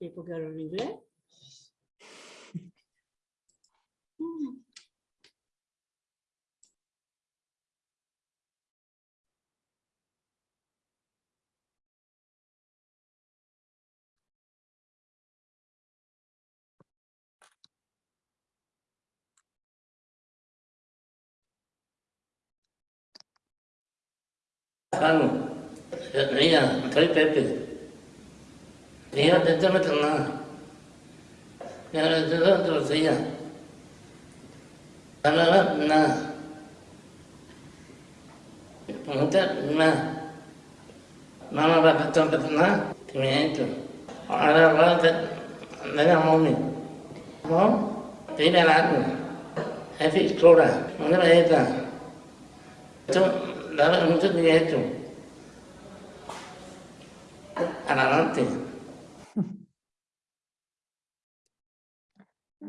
Et pour qu'elle arrive. Mira. ¿Y por qué hablo en inglés? Mm. Juan, mira, soy Pepe. Fíjate, te metes nada. Ya no te doy otros días. Nada, nada. No te, nada. No me va a meter nada. Que me entro. Ahora va a te, me da mami. ¿No? Dime algo. Es fiscura. No me metas. Tú, dame mucho dinero. Adelante.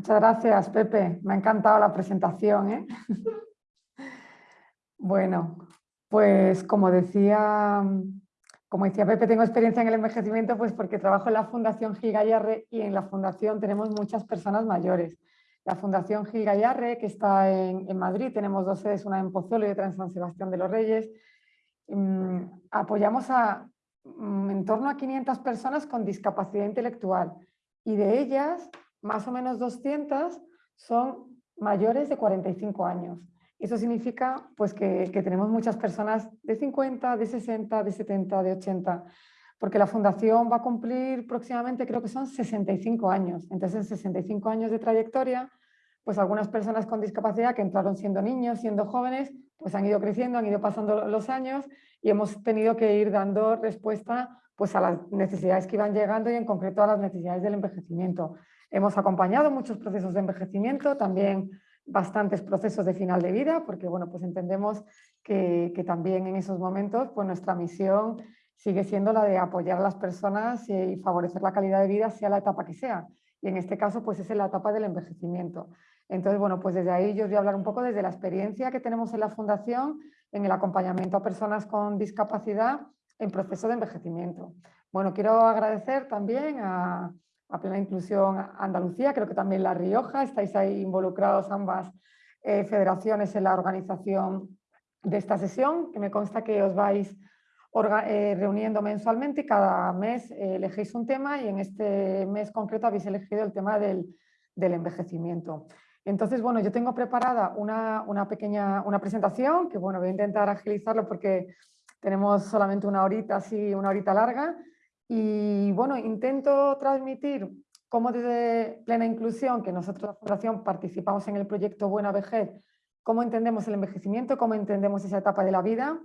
Muchas gracias, Pepe. Me ha encantado la presentación. ¿eh? bueno, pues como decía, como decía Pepe, tengo experiencia en el envejecimiento pues porque trabajo en la Fundación Gil Gallarre y en la Fundación tenemos muchas personas mayores. La Fundación Gil Gallarre, que está en, en Madrid, tenemos dos sedes, una en Pozuelo y otra en San Sebastián de los Reyes. Mm, apoyamos a mm, en torno a 500 personas con discapacidad intelectual y de ellas más o menos 200 son mayores de 45 años. Eso significa pues, que, tenemos muchas personas de 50, de 60, de 70, de 80, porque la fundación va a cumplir próximamente, creo que son 65 años. Entonces, en 65 años de trayectoria, pues algunas personas con discapacidad que entraron siendo niños, siendo jóvenes, pues han ido creciendo, han ido pasando los años y hemos tenido que ir dando respuesta pues, a las necesidades que iban llegando y en concreto a las necesidades del envejecimiento. Hemos acompañado muchos procesos de envejecimiento, también bastantes procesos de final de vida, porque bueno, pues entendemos que, también en esos momentos pues nuestra misión sigue siendo la de apoyar a las personas y favorecer la calidad de vida, sea la etapa que sea. Y en este caso, pues es la etapa del envejecimiento. Entonces, bueno, pues desde ahí yo os voy a hablar un poco desde la experiencia que tenemos en la Fundación en el acompañamiento a personas con discapacidad en proceso de envejecimiento. Bueno, quiero agradecer también a, Plena Inclusión Andalucía, creo que también La Rioja, estáis ahí involucrados ambas eh, federaciones en la organización de esta sesión, que me consta que os vais eh, reuniendo mensualmente y cada mes eh, elegéis un tema y en este mes concreto habéis elegido el tema del, del envejecimiento. Entonces, bueno, yo tengo preparada una, una, pequeña una presentación que, bueno, voy a intentar agilizarlo porque tenemos solamente una horita, así, una horita larga. Y, bueno, intento transmitir cómo desde Plena Inclusión, que nosotros la Fundación participamos en el proyecto Buena Vejez, cómo entendemos el envejecimiento, cómo entendemos esa etapa de la vida,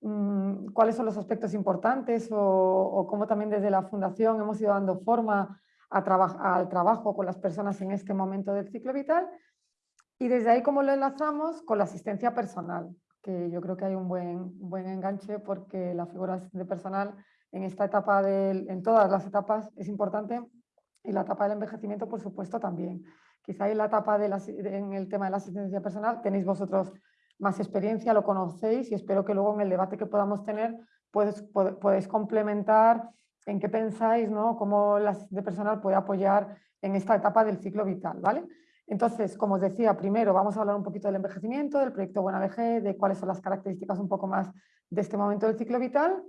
mmm, cuáles son los aspectos importantes o, o cómo también desde la Fundación hemos ido dando forma al trabajo con las personas en este momento del ciclo vital. Y desde ahí cómo lo enlazamos con la asistencia personal, que yo creo que hay un buen, buen enganche porque la figura de personal en esta etapa, del, en todas las etapas es importante. Y la etapa del envejecimiento por supuesto también. Quizá en la etapa de la, en el tema de la asistencia personal tenéis vosotros más experiencia, lo conocéis y espero que luego en el debate que podamos tener pues, podéis complementar en qué pensáis, ¿no? cómo la de personal puede apoyar en esta etapa del ciclo vital. ¿vale? Entonces, como os decía, primero vamos a hablar un poquito del envejecimiento, del proyecto Buena VG, de cuáles son las características un poco más de este momento del ciclo vital.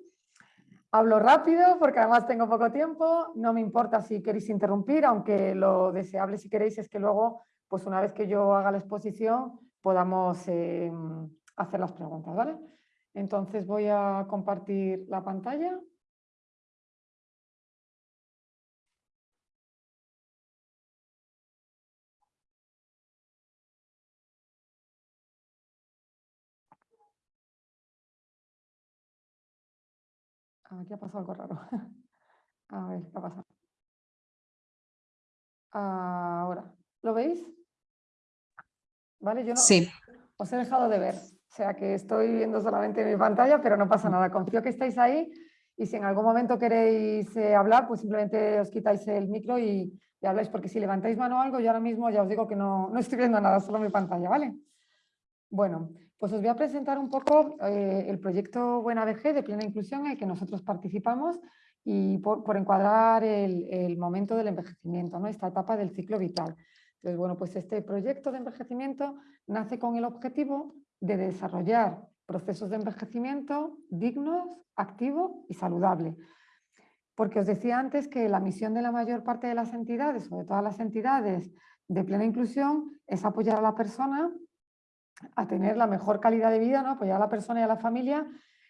Hablo rápido porque además tengo poco tiempo, no me importa si queréis interrumpir, aunque lo deseable si queréis es que luego, pues una vez que yo haga la exposición, podamos eh, hacer las preguntas. ¿vale? Entonces voy a compartir la pantalla. Aquí ha pasado algo raro. A ver, ¿qué ha pasado? Ahora, ¿lo veis? ¿Vale? Yo no, sí. os he dejado de ver. O sea que estoy viendo solamente mi pantalla, pero no pasa nada. Confío que estáis ahí y si en algún momento queréis eh, hablar, pues simplemente os quitáis el micro y, y, habláis, porque si levantáis mano o algo, yo ahora mismo ya os digo que no, no estoy viendo nada, solo mi pantalla, ¿vale? Bueno, pues os voy a presentar un poco eh, el proyecto Buena VG de plena inclusión en el que nosotros participamos y por, encuadrar el, momento del envejecimiento, ¿no? esta etapa del ciclo vital. Entonces, bueno, pues este proyecto de envejecimiento nace con el objetivo de desarrollar procesos de envejecimiento dignos, activos y saludables. Porque os decía antes que la misión de la mayor parte de las entidades, de todas las entidades de plena inclusión, es apoyar a la persona a tener la mejor calidad de vida, ¿no? apoyar a la persona y a la familia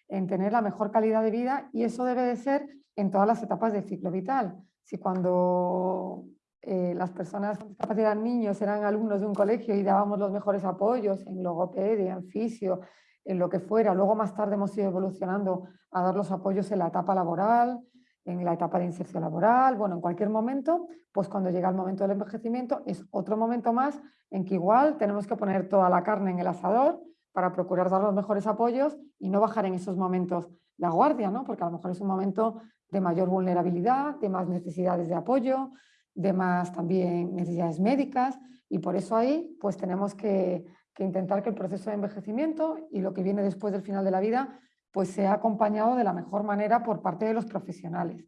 en tener la mejor calidad de vida y eso debe de ser en todas las etapas del ciclo vital. Si cuando eh, las personas con discapacidad, niños, eran alumnos de un colegio y dábamos los mejores apoyos en logopedia, en fisio, en lo que fuera, luego más tarde hemos ido evolucionando a dar los apoyos en la etapa laboral, en la etapa de inserción laboral, bueno, en cualquier momento, pues cuando llega el momento del envejecimiento es otro momento más en que igual tenemos que poner toda la carne en el asador para procurar dar los mejores apoyos y no bajar en esos momentos la guardia, ¿no? porque a lo mejor es un momento de mayor vulnerabilidad, de más necesidades de apoyo, de más también necesidades médicas y por eso ahí pues tenemos que, que intentar que el proceso de envejecimiento y lo que viene después del final de la vida pues sea acompañado de la mejor manera por parte de los profesionales.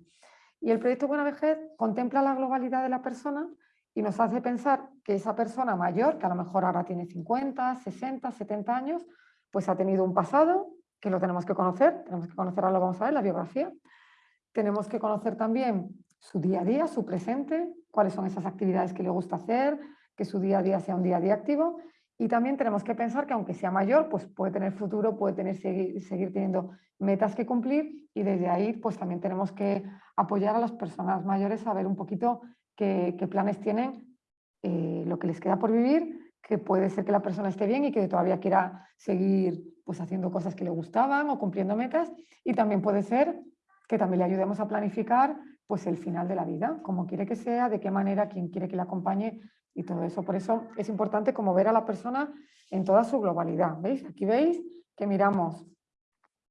Y el proyecto Buena Vejez contempla la globalidad de la persona y nos hace pensar que esa persona mayor, que a lo mejor ahora tiene 50, 60, 70 años, pues ha tenido un pasado que lo tenemos que conocer, tenemos que conocer, ahora lo vamos a ver, la biografía, tenemos que conocer también su día a día, su presente, cuáles son esas actividades que le gusta hacer, que su día a día sea un día a día activo y también tenemos que pensar que aunque sea mayor, pues puede tener futuro, puede tener, seguir, seguir teniendo metas que cumplir. Y desde ahí pues también tenemos que apoyar a las personas mayores a ver un poquito qué, planes tienen, eh, lo que les queda por vivir, que puede ser que la persona esté bien y que todavía quiera seguir pues haciendo cosas que le gustaban o cumpliendo metas. Y también puede ser que también le ayudemos a planificar pues el final de la vida, como quiere que sea, de qué manera, quién quiere que le acompañe y todo eso. Por eso es importante como ver a la persona en toda su globalidad. ¿Veis? Aquí veis que miramos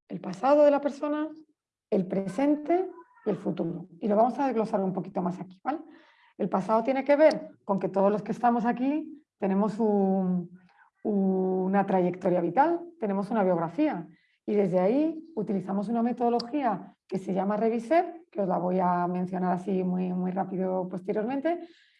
el pasado de la persona, el presente y el futuro. Y lo vamos a desglosar un poquito más aquí. ¿vale? El pasado tiene que ver con que todos los que estamos aquí tenemos una trayectoria vital, tenemos una biografía. Y desde ahí utilizamos una metodología que se llama Reviser, que os la voy a mencionar así muy, muy rápido posteriormente,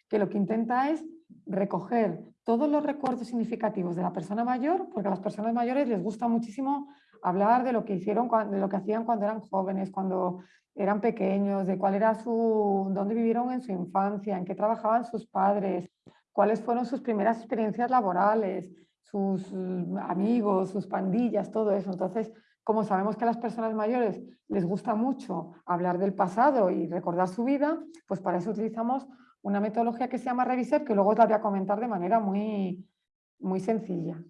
que lo que intenta es recoger todos los recuerdos significativos de la persona mayor, porque a las personas mayores les gusta muchísimo hablar de lo que hicieron, de lo que hacían cuando eran jóvenes, cuando eran pequeños, de cuál era su, dónde vivieron en su infancia, en qué trabajaban sus padres, cuáles fueron sus primeras experiencias laborales, sus mm, amigos, sus pandillas, todo eso. Entonces, como sabemos que a las personas mayores les gusta mucho hablar del pasado y recordar su vida, pues para eso utilizamos una metodología que se llama Reviser, que luego te voy a comentar de manera muy, muy sencilla.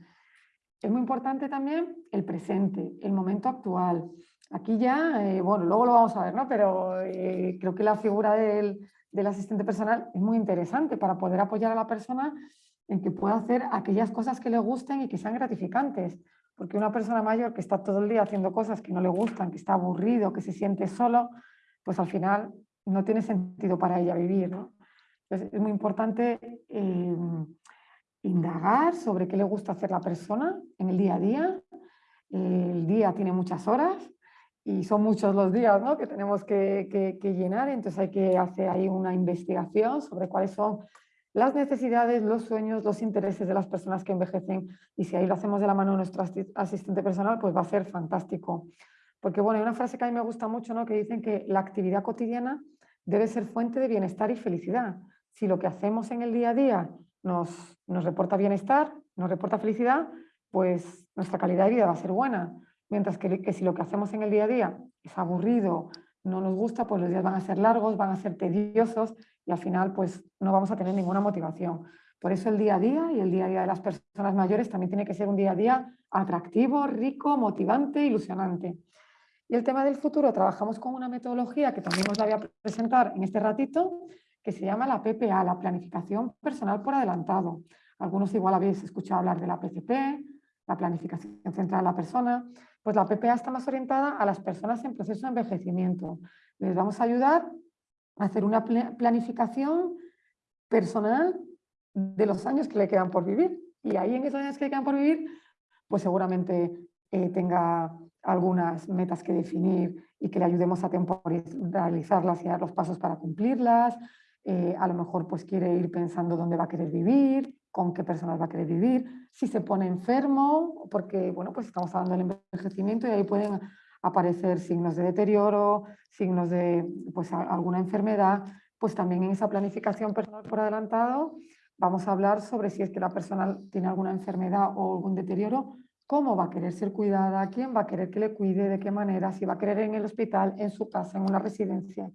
Es muy importante también el presente, el momento actual. Aquí ya, eh, bueno, luego lo vamos a ver, ¿no? Pero eh, creo que la figura del, del asistente personal es muy interesante para poder apoyar a la persona en que pueda hacer aquellas cosas que le gusten y que sean gratificantes. Porque una persona mayor que está todo el día haciendo cosas que no le gustan, que está aburrido, que se siente solo, pues al final no tiene sentido para ella vivir. ¿no? Es muy importante em, indagar sobre qué le gusta hacer la persona en el día a día. El día tiene muchas horas y son muchos los días ¿no? que tenemos que, llenar, entonces hay que hacer ahí una investigación sobre cuáles son las necesidades, los sueños, los intereses de las personas que envejecen y si ahí lo hacemos de la mano de nuestro asistente personal, pues va a ser fantástico. Porque bueno, hay una frase que a mí me gusta mucho, ¿no? que dicen que la actividad cotidiana debe ser fuente de bienestar y felicidad si lo que hacemos en el día a día nos, nos reporta bienestar, nos reporta felicidad, pues nuestra calidad de vida va a ser buena. Mientras que, que, si lo que hacemos en el día a día es aburrido, no nos gusta, pues los días van a ser largos, van a ser tediosos y al final pues no vamos a tener ninguna motivación. Por eso el día a día y el día a día de las personas mayores también tiene que ser un día a día atractivo, rico, motivante, ilusionante. Y el tema del futuro, trabajamos con una metodología que también os la voy a presentar en este ratito, que se llama la PPA, la Planificación Personal por Adelantado. Algunos igual habéis escuchado hablar de la PCP, la Planificación Central de la Persona. Pues la PPA está más orientada a las personas en proceso de envejecimiento. Les vamos a ayudar a hacer una planificación personal de los años que le quedan por vivir. Y ahí en esos años que le quedan por vivir, pues seguramente eh, tenga algunas metas que definir y que le ayudemos a temporalizarlas y dar los pasos para cumplirlas. Eh, a lo mejor pues quiere ir pensando dónde va a querer vivir, con qué personas va a querer vivir, si se pone enfermo, porque bueno, pues estamos hablando del envejecimiento y ahí pueden aparecer signos de deterioro, signos de pues, alguna enfermedad, pues también en esa planificación personal por adelantado vamos a hablar sobre si es que la persona tiene alguna enfermedad o algún deterioro, cómo va a querer ser cuidada, quién va a querer que le cuide, de qué manera, si va a querer en el hospital, en su casa, en una residencia.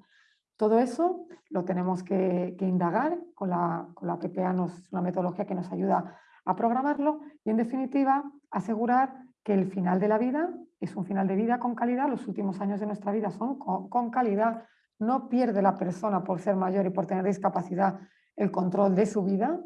Todo eso lo tenemos que, indagar con la, con PPA, nos, una metodología que nos ayuda a programarlo y en definitiva asegurar que el final de la vida es un final de vida con calidad, los últimos años de nuestra vida son con, calidad, no pierde la persona por ser mayor y por tener discapacidad el control de su vida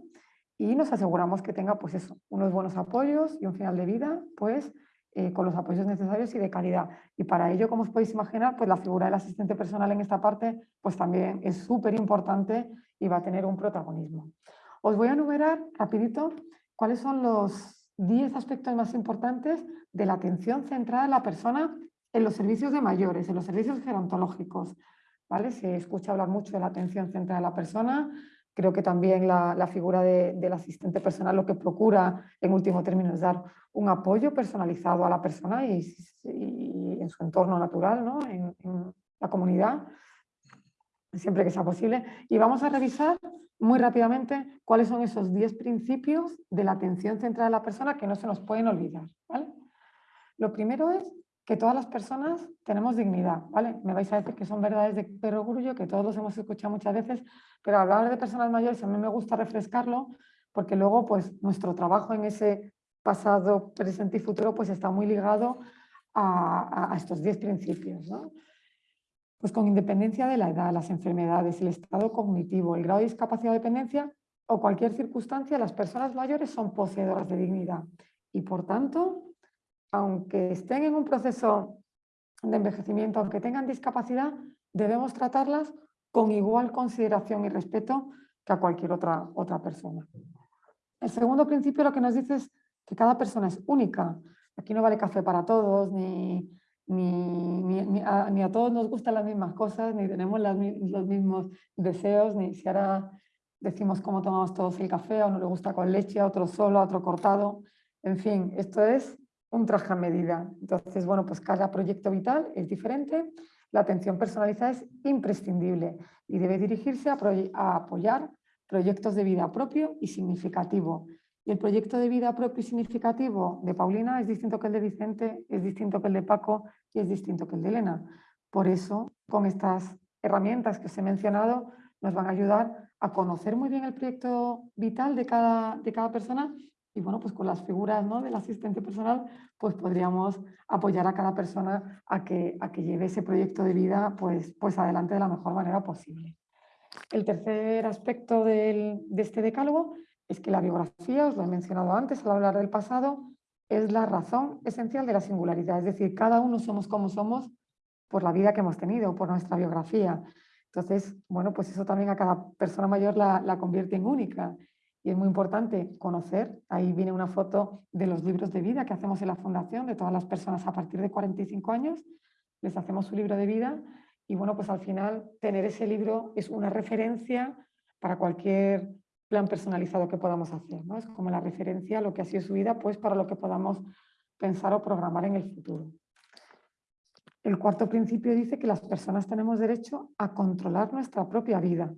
y nos aseguramos que tenga pues eso, unos buenos apoyos y un final de vida pues eh, con los apoyos necesarios y de calidad. Y para ello, como os podéis imaginar, pues la figura del asistente personal en esta parte pues también es súper importante y va a tener un protagonismo. Os voy a enumerar rapidito cuáles son los 10 aspectos más importantes de la atención centrada en la persona en los servicios de mayores, en los servicios gerontológicos. ¿vale? Se escucha hablar mucho de la atención centrada en la persona, creo que también la, figura del asistente personal lo que procura en último término es dar un apoyo personalizado a la persona y, en su entorno natural, ¿no? en, en la comunidad, siempre que sea posible. Y vamos a revisar muy rápidamente cuáles son esos 10 principios de la atención centrada a la persona que no se nos pueden olvidar. ¿vale? Lo primero es que todas las personas tenemos dignidad. ¿vale? Me vais a decir que son verdades de perogrullo, que todos los hemos escuchado muchas veces, pero hablar de personas mayores a mí me gusta refrescarlo porque luego pues, nuestro trabajo en ese pasado, presente y futuro pues, está muy ligado a, a estos 10 principios. ¿no? Pues con independencia de la edad, las enfermedades, el estado cognitivo, el grado de discapacidad o dependencia o cualquier circunstancia, las personas mayores son poseedoras de dignidad y por tanto, aunque estén en un proceso de envejecimiento, aunque tengan discapacidad, debemos tratarlas con igual consideración y respeto que a cualquier otra, otra persona. El segundo principio lo que nos dice es que cada persona es única. Aquí no vale café para todos, ni, ni, a, todos nos gustan las mismas cosas, ni tenemos los mismos deseos, ni si ahora decimos cómo tomamos todos el café, a uno le gusta con leche, a otro solo, a otro cortado. En fin, esto es un traje a medida. Entonces, bueno, pues cada proyecto vital es diferente. La atención personalizada es imprescindible y debe dirigirse a, apoyar proyectos de vida propio y significativo y el proyecto de vida propio y significativo de Paulina es distinto que el de Vicente, es distinto que el de Paco y es distinto que el de Elena. Por eso, con estas herramientas que os he mencionado, nos van a ayudar a conocer muy bien el proyecto vital de cada, de cada persona y bueno, pues con las figuras ¿no? del asistente personal, pues podríamos apoyar a cada persona a que, a que lleve ese proyecto de vida pues, pues adelante de la mejor manera posible. El tercer aspecto del, de este decálogo es que la biografía, os lo he mencionado antes al hablar del pasado, es la razón esencial de la singularidad. Es decir, cada uno somos como somos por la vida que hemos tenido, por nuestra biografía. Entonces, bueno, pues eso también a cada persona mayor la, la convierte en única. Y es muy importante conocer, ahí viene una foto de los libros de vida que hacemos en la fundación, de todas las personas a partir de 45 años, les hacemos su libro de vida y bueno, pues al final tener ese libro es una referencia para cualquier plan personalizado que podamos hacer. ¿no? Es como la referencia a lo que ha sido su vida pues para lo que podamos pensar o programar en el futuro. El cuarto principio dice que las personas tenemos derecho a controlar nuestra propia vida.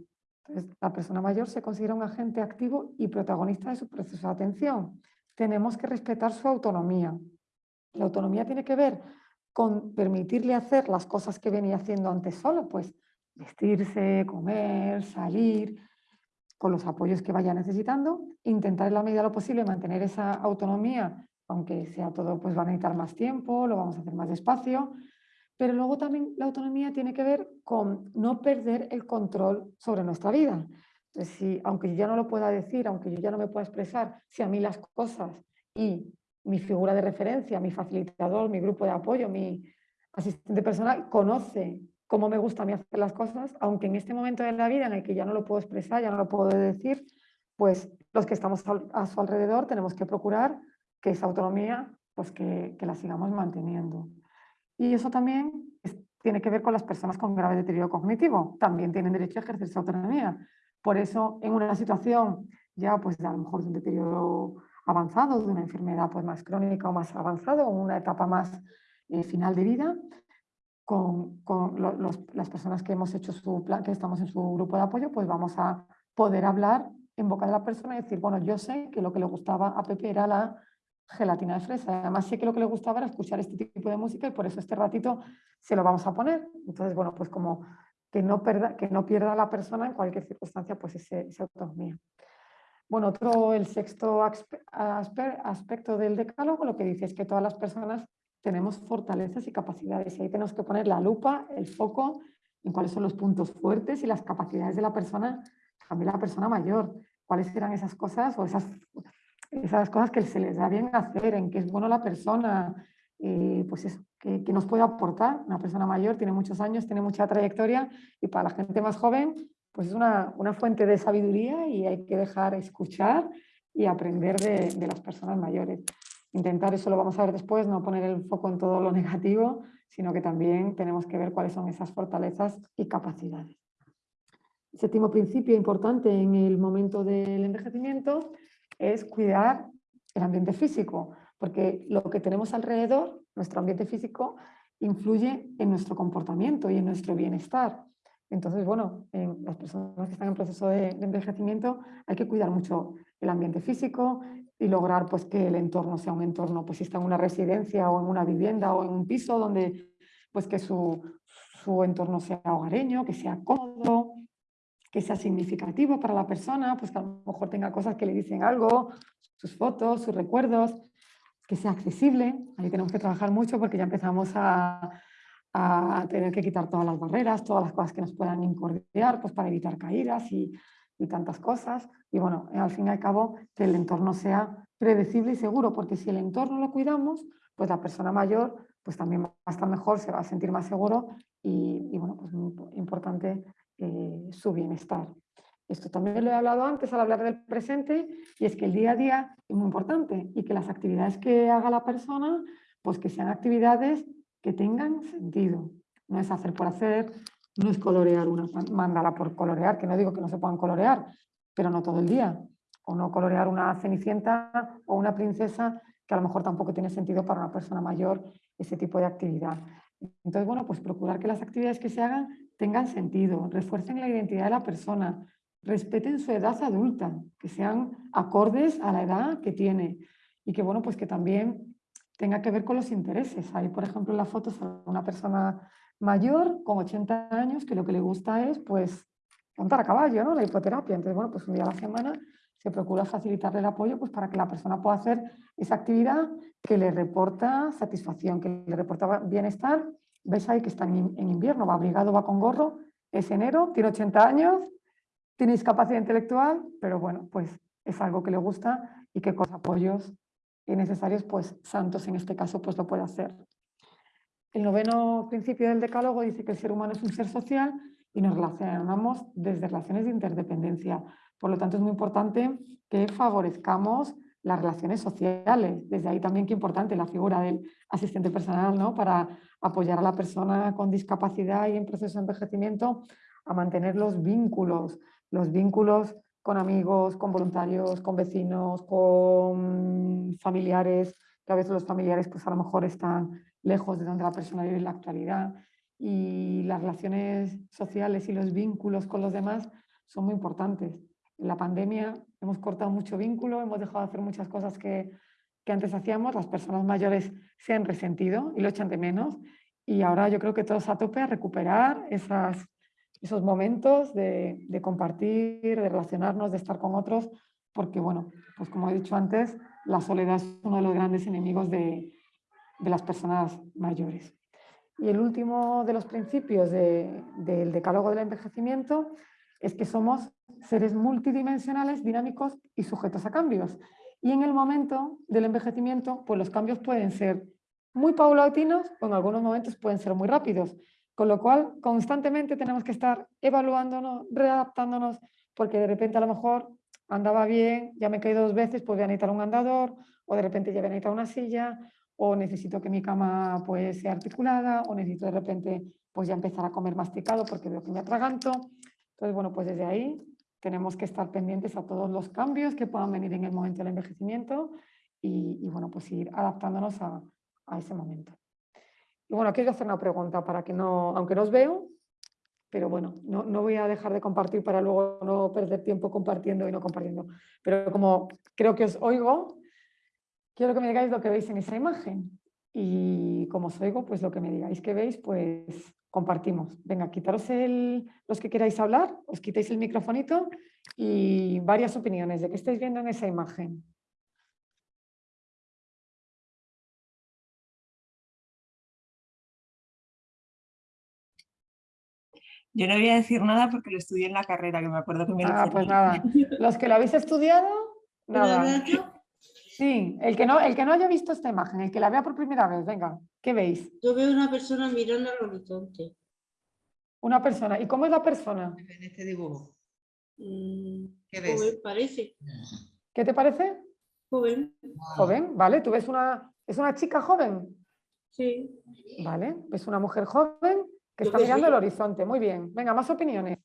La persona mayor se considera un agente activo y protagonista de su proceso de atención. Tenemos que respetar su autonomía. La autonomía tiene que ver con permitirle hacer las cosas que venía haciendo antes solo, pues vestirse, comer, salir, con los apoyos que vaya necesitando, intentar en la medida de lo posible mantener esa autonomía, aunque sea todo, pues va a necesitar más tiempo, lo vamos a hacer más despacio, pero luego también la autonomía tiene que ver con no perder el control sobre nuestra vida. Entonces, si, aunque yo ya no lo pueda decir, aunque yo ya no me pueda expresar, si a mí las cosas y mi figura de referencia, mi facilitador, mi grupo de apoyo, mi asistente personal conoce cómo me gusta a mí hacer las cosas, aunque en este momento de la vida en el que ya no lo puedo expresar, ya no lo puedo decir, pues los que estamos a su alrededor tenemos que procurar que esa autonomía pues que, que la sigamos manteniendo. Y eso también tiene que ver con las personas con grave deterioro cognitivo. También tienen derecho a ejercer su autonomía. Por eso, en una situación ya pues a lo mejor de un deterioro avanzado, de una enfermedad pues, más crónica o más avanzado, o una etapa más eh, final de vida, con, las personas que hemos hecho su plan, que estamos en su grupo de apoyo, pues vamos a poder hablar en boca de la persona y decir, bueno, yo sé que lo que le gustaba a Pepe era la gelatina de fresa. Además sé que lo que le gustaba era escuchar este tipo de música y por eso este ratito se lo vamos a poner. Entonces, bueno, pues como que no, pierda la persona en cualquier circunstancia pues ese, esa autonomía. Bueno, otro, el sexto aspecto del decálogo lo que dice es que todas las personas tenemos fortalezas y capacidades y ahí tenemos que poner la lupa, el foco en cuáles son los puntos fuertes y las capacidades de la persona, también la persona mayor, cuáles serán esas cosas o esas, esas cosas que se les da bien hacer, en qué es bueno la persona, eh, pues eso, que, que, nos puede aportar. Una persona mayor tiene muchos años, tiene mucha trayectoria y para la gente más joven pues es una, una, fuente de sabiduría y hay que dejar escuchar y aprender de, de, las personas mayores. Intentar, eso lo vamos a ver después, no poner el foco en todo lo negativo, sino que también tenemos que ver cuáles son esas fortalezas y capacidades. séptimo principio importante en el momento del envejecimiento es cuidar el ambiente físico, porque lo que tenemos alrededor, nuestro ambiente físico, influye en nuestro comportamiento y en nuestro bienestar. Entonces, bueno, en las personas que están en proceso de, envejecimiento hay que cuidar mucho el ambiente físico y lograr pues, que el entorno sea un entorno, pues si está en una residencia o en una vivienda o en un piso, donde pues que su, su entorno sea hogareño, que sea cómodo, que sea significativo para la persona, pues que a lo mejor tenga cosas que le dicen algo, sus fotos, sus recuerdos, que sea accesible. Ahí tenemos que trabajar mucho porque ya empezamos a, a tener que quitar todas las barreras, todas las cosas que nos puedan incordiar, pues para evitar caídas y, tantas cosas. Y bueno, al fin y al cabo, que el entorno sea predecible y seguro, porque si el entorno lo cuidamos, pues la persona mayor pues también va a estar mejor, se va a sentir más seguro y, bueno, pues importante eh, su bienestar. Esto también lo he hablado antes al hablar del presente y es que el día a día es muy importante y que las actividades que haga la persona, pues que sean actividades que tengan sentido. No es hacer por hacer, no es colorear una mandala por colorear, que no digo que no se puedan colorear, pero no todo el día. O no colorear una cenicienta o una princesa, que a lo mejor tampoco tiene sentido para una persona mayor ese tipo de actividad. Entonces, bueno, pues procurar que las actividades que se hagan tengan sentido, refuercen la identidad de la persona, respeten su edad adulta, que sean acordes a la edad que tiene y que, bueno, pues que también tenga que ver con los intereses. Ahí, por ejemplo, en la foto una persona mayor con 80 años que lo que le gusta es pues montar a caballo, ¿no? la hipoterapia. Entonces, bueno, pues un día a la semana se procura facilitarle el apoyo pues, para que la persona pueda hacer esa actividad que le reporta satisfacción, que le reporta bienestar. Veis ahí que está en, invierno, va abrigado, va con gorro, es enero, tiene 80 años, tiene discapacidad intelectual, pero bueno, pues es algo que le gusta y que con apoyos necesarios, pues Santos en este caso pues lo puede hacer. El noveno principio del decálogo dice que el ser humano es un ser social y nos relacionamos desde relaciones de interdependencia. Por lo tanto, es muy importante que favorezcamos las relaciones sociales. Desde ahí también qué importante la figura del asistente personal ¿no? para apoyar a la persona con discapacidad y en proceso de envejecimiento a mantener los vínculos, los vínculos con amigos, con voluntarios, con vecinos, con familiares, que a veces los familiares pues a lo mejor están lejos de donde la persona vive en la actualidad y las relaciones sociales y los vínculos con los demás son muy importantes. En la pandemia hemos cortado mucho vínculo, hemos dejado de hacer muchas cosas que, que antes hacíamos, las personas mayores se han resentido y lo echan de menos y ahora yo creo que todos a tope a recuperar esas esos momentos de, compartir, de relacionarnos, de estar con otros, porque bueno, pues como he dicho antes, la soledad es uno de los grandes enemigos de, las personas mayores. Y el último de los principios del decálogo del envejecimiento es que somos seres multidimensionales, dinámicos y sujetos a cambios. Y en el momento del envejecimiento, pues los cambios pueden ser muy paulatinos o en algunos momentos pueden ser muy rápidos. Con lo cual, constantemente tenemos que estar evaluándonos, readaptándonos, porque de repente a lo mejor andaba bien, ya me he caído dos veces, pues voy a necesitar un andador, o de repente ya voy a necesitar una silla, o necesito que mi cama pues sea articulada, o necesito de repente pues ya empezar a comer masticado porque veo que me atraganto. Entonces, bueno, pues desde ahí tenemos que estar pendientes a todos los cambios que puedan venir en el momento del envejecimiento y, y bueno, pues ir adaptándonos a, a ese momento. Y bueno, quiero hacer una pregunta para que no, aunque no os veo, pero bueno, no, no, voy a dejar de compartir para luego no perder tiempo compartiendo y no compartiendo. Pero como creo que os oigo, quiero que me digáis lo que veis en esa imagen. Y como os oigo, pues lo que me digáis que veis, pues compartimos. Venga, quitaros el, los que queráis hablar, os quitéis el microfonito y varias opiniones de qué estáis viendo en esa imagen. Yo no voy a decir nada porque lo estudié en la carrera, que me acuerdo que me lo Ah, pues nada. Los que lo habéis estudiado, nada. Sí, el que, no, el que no haya visto esta imagen, el que la vea por primera vez, venga, ¿qué veis? Yo veo una persona mirando al horizonte. Una persona. ¿Y cómo es la persona? En este dibujo. Mm, ¿Qué ves? Joven parece. ¿Qué te parece? Joven, Joven, ¿vale? ¿Tú ves una... ¿Es una chica joven? sí. ¿Vale? ¿Ves una mujer joven que Yo está que mirando sí. el horizonte? Muy bien. Venga, más opiniones.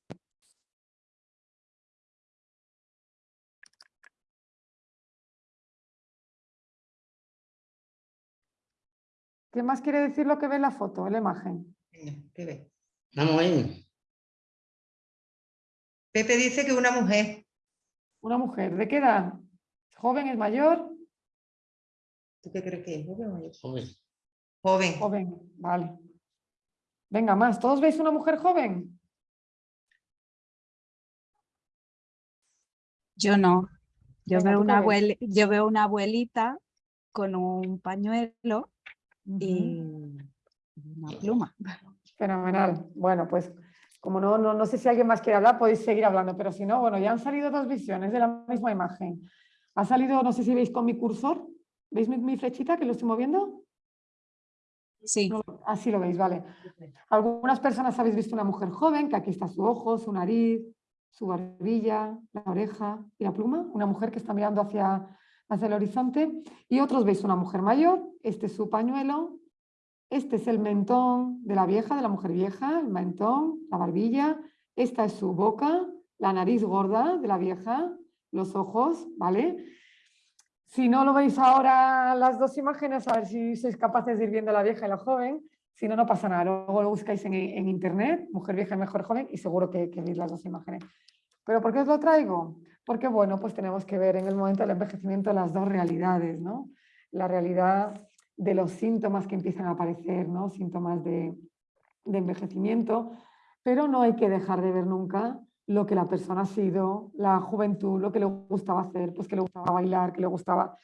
¿Qué más quiere decir lo que ve en la foto, en la imagen? Venga, ¿qué ves? Vamos ahí. Pepe dice que una mujer. Una mujer. ¿De qué edad? ¿Joven es mayor? ¿Tú qué crees que es? ¿Joven o mayor? Joven. Joven. Joven, vale. Venga, más. ¿Todos veis una mujer joven? Yo no. Yo Venga, veo, ¿tú qué una ves? abueli- yo veo una abuelita con un pañuelo Y una pluma. Fenomenal. Bueno, pues como no, no, no sé si alguien más quiere hablar, podéis seguir hablando, pero si no, bueno, ya han salido dos visiones de la misma imagen. Ha salido, no sé si veis con mi cursor, ¿veis mi, mi flechita que lo estoy moviendo? Sí, No, así lo veis, vale. Algunas personas habéis visto una mujer joven, que aquí está su ojo, su nariz, su barbilla, la oreja y la pluma, una mujer que está mirando hacia, hacia el horizonte, y otros veis una mujer mayor, este es su pañuelo, este es el mentón de la vieja, de la mujer vieja, el mentón, la barbilla, esta es su boca, la nariz gorda de la vieja, los ojos, ¿vale? Si no lo veis ahora las dos imágenes, a ver si sois capaces de ir viendo la vieja y la joven. Si no, no pasa nada. Luego lo buscáis en, en internet, mujer vieja mejor joven, y seguro que, que veis las dos imágenes. ¿Pero por qué os lo traigo? Porque, bueno, pues tenemos que ver en el momento del envejecimiento las dos realidades, ¿no? La realidad de los síntomas que empiezan a aparecer, ¿no? Síntomas de, de envejecimiento, pero no hay que dejar de ver nunca lo que la persona ha sido, la juventud, lo que le gustaba hacer, pues que le gustaba bailar, que le gustaba...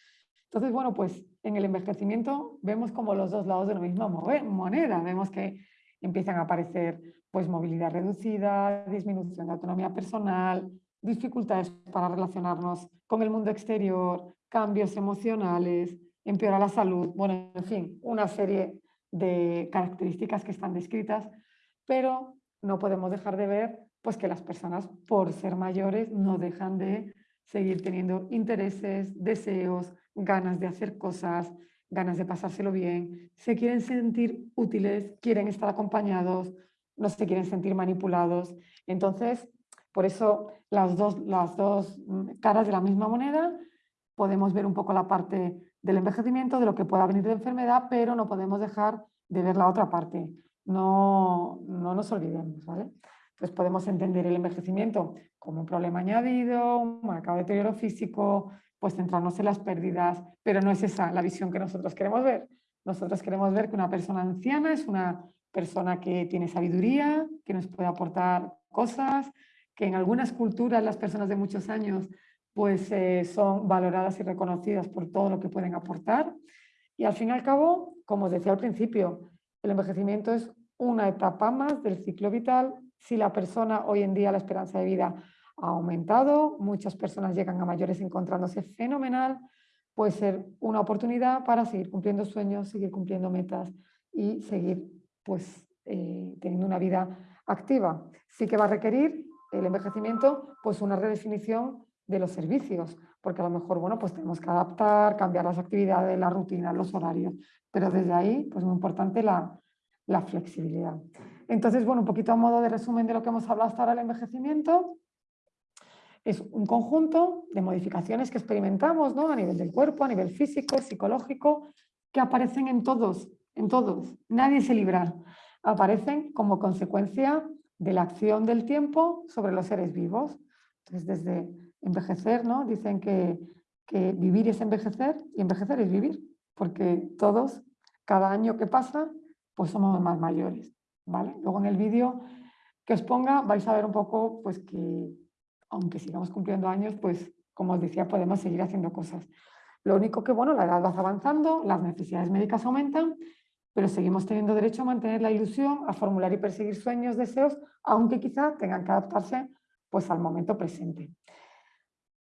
Entonces, bueno, pues en el envejecimiento vemos como los dos lados de la misma moneda. Vemos que empiezan a aparecer pues movilidad reducida, disminución de autonomía personal, dificultades para relacionarnos con el mundo exterior, cambios emocionales, empeora la salud, bueno, en fin, una serie de características que están descritas, pero no podemos dejar de ver pues que las personas por ser mayores no dejan de seguir teniendo intereses, deseos, ganas de hacer cosas, ganas de pasárselo bien, se quieren sentir útiles, quieren estar acompañados, no se quieren sentir manipulados. Entonces, por eso las dos, las dos mm, caras de la misma moneda, podemos ver un poco la parte del envejecimiento, de lo que pueda venir de enfermedad, pero no podemos dejar de ver la otra parte. No, no nos olvidemos, ¿vale? Pues podemos entender el envejecimiento como un problema añadido, un marcado deterioro físico, pues centrarnos en las pérdidas, pero no es esa la visión que nosotros queremos ver. Nosotros queremos ver que una persona anciana es una persona que tiene sabiduría, que nos puede aportar cosas, que en algunas culturas las personas de muchos años pues eh, son valoradas y reconocidas por todo lo que pueden aportar. Y al fin y al cabo, como os decía al principio, el envejecimiento es una etapa más del ciclo vital. Si la persona hoy en día la esperanza de vida ha aumentado, muchas personas llegan a mayores encontrándose fenomenal, puede ser una oportunidad para seguir cumpliendo sueños, seguir cumpliendo metas y seguir pues, eh, teniendo una vida activa. Sí que va a requerir el envejecimiento pues una redefinición de los servicios, porque a lo mejor, bueno, pues tenemos que adaptar, cambiar las actividades, las rutinas, los horarios, pero desde ahí, pues muy importante la, la flexibilidad. Entonces, bueno, un poquito a modo de resumen de lo que hemos hablado hasta ahora, el envejecimiento, es un conjunto de modificaciones que experimentamos ¿no? a nivel del cuerpo, a nivel físico, psicológico, que aparecen en todos, en todos. Nadie se libra. Aparecen como consecuencia de la acción del tiempo sobre los seres vivos. Entonces, desde envejecer, ¿no? dicen que, que vivir es envejecer y envejecer es vivir, porque todos, cada año que pasa, pues somos más mayores. ¿vale? Luego en el vídeo que os ponga vais a ver un poco pues, que aunque sigamos cumpliendo años, pues como os decía, podemos seguir haciendo cosas. Lo único que, bueno, la edad va avanzando, las necesidades médicas aumentan, pero seguimos teniendo derecho a mantener la ilusión, a formular y perseguir sueños, deseos, aunque quizá tengan que adaptarse pues, al momento presente.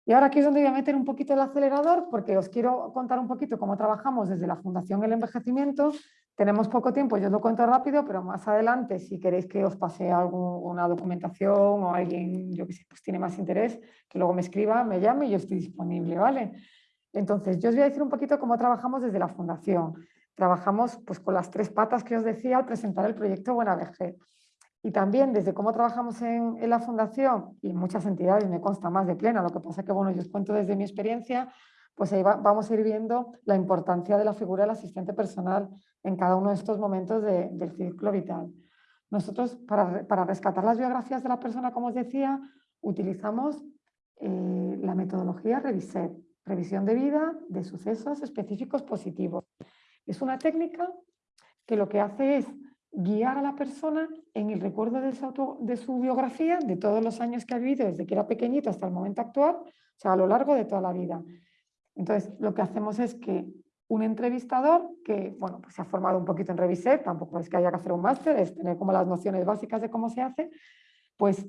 Y ahora aquí es donde voy a meter un poquito el acelerador porque os quiero contar un poquito cómo trabajamos desde la Fundación El Envejecimiento. Tenemos poco tiempo, yo os lo cuento rápido, pero más adelante si queréis que os pase alguna documentación o alguien, yo que sé, pues tiene más interés, que luego me escriba, me llame y yo estoy disponible, ¿vale? Entonces, yo os voy a decir un poquito cómo trabajamos desde la Fundación. Trabajamos pues, con las tres patas que os decía al presentar el proyecto Buena Vejez. Y también desde cómo trabajamos en, en, la Fundación y en muchas entidades, me consta más de plena, lo que pasa que bueno, yo os cuento desde mi experiencia, pues ahí va, vamos a ir viendo la importancia de la figura del asistente personal en cada uno de estos momentos de, del ciclo vital. Nosotros, para, para, rescatar las biografías de la persona, como os decía, utilizamos eh, la metodología Reviset, revisión de vida de sucesos específicos positivos. Es una técnica que lo que hace es guiar a la persona en el recuerdo de su, biografía, de todos los años que ha vivido, desde que era pequeñito hasta el momento actual, o sea, a lo largo de toda la vida. Entonces, lo que hacemos es que un entrevistador que, bueno, pues se ha formado un poquito en Reviset, tampoco es que haya que hacer un máster, es tener como las nociones básicas de cómo se hace, pues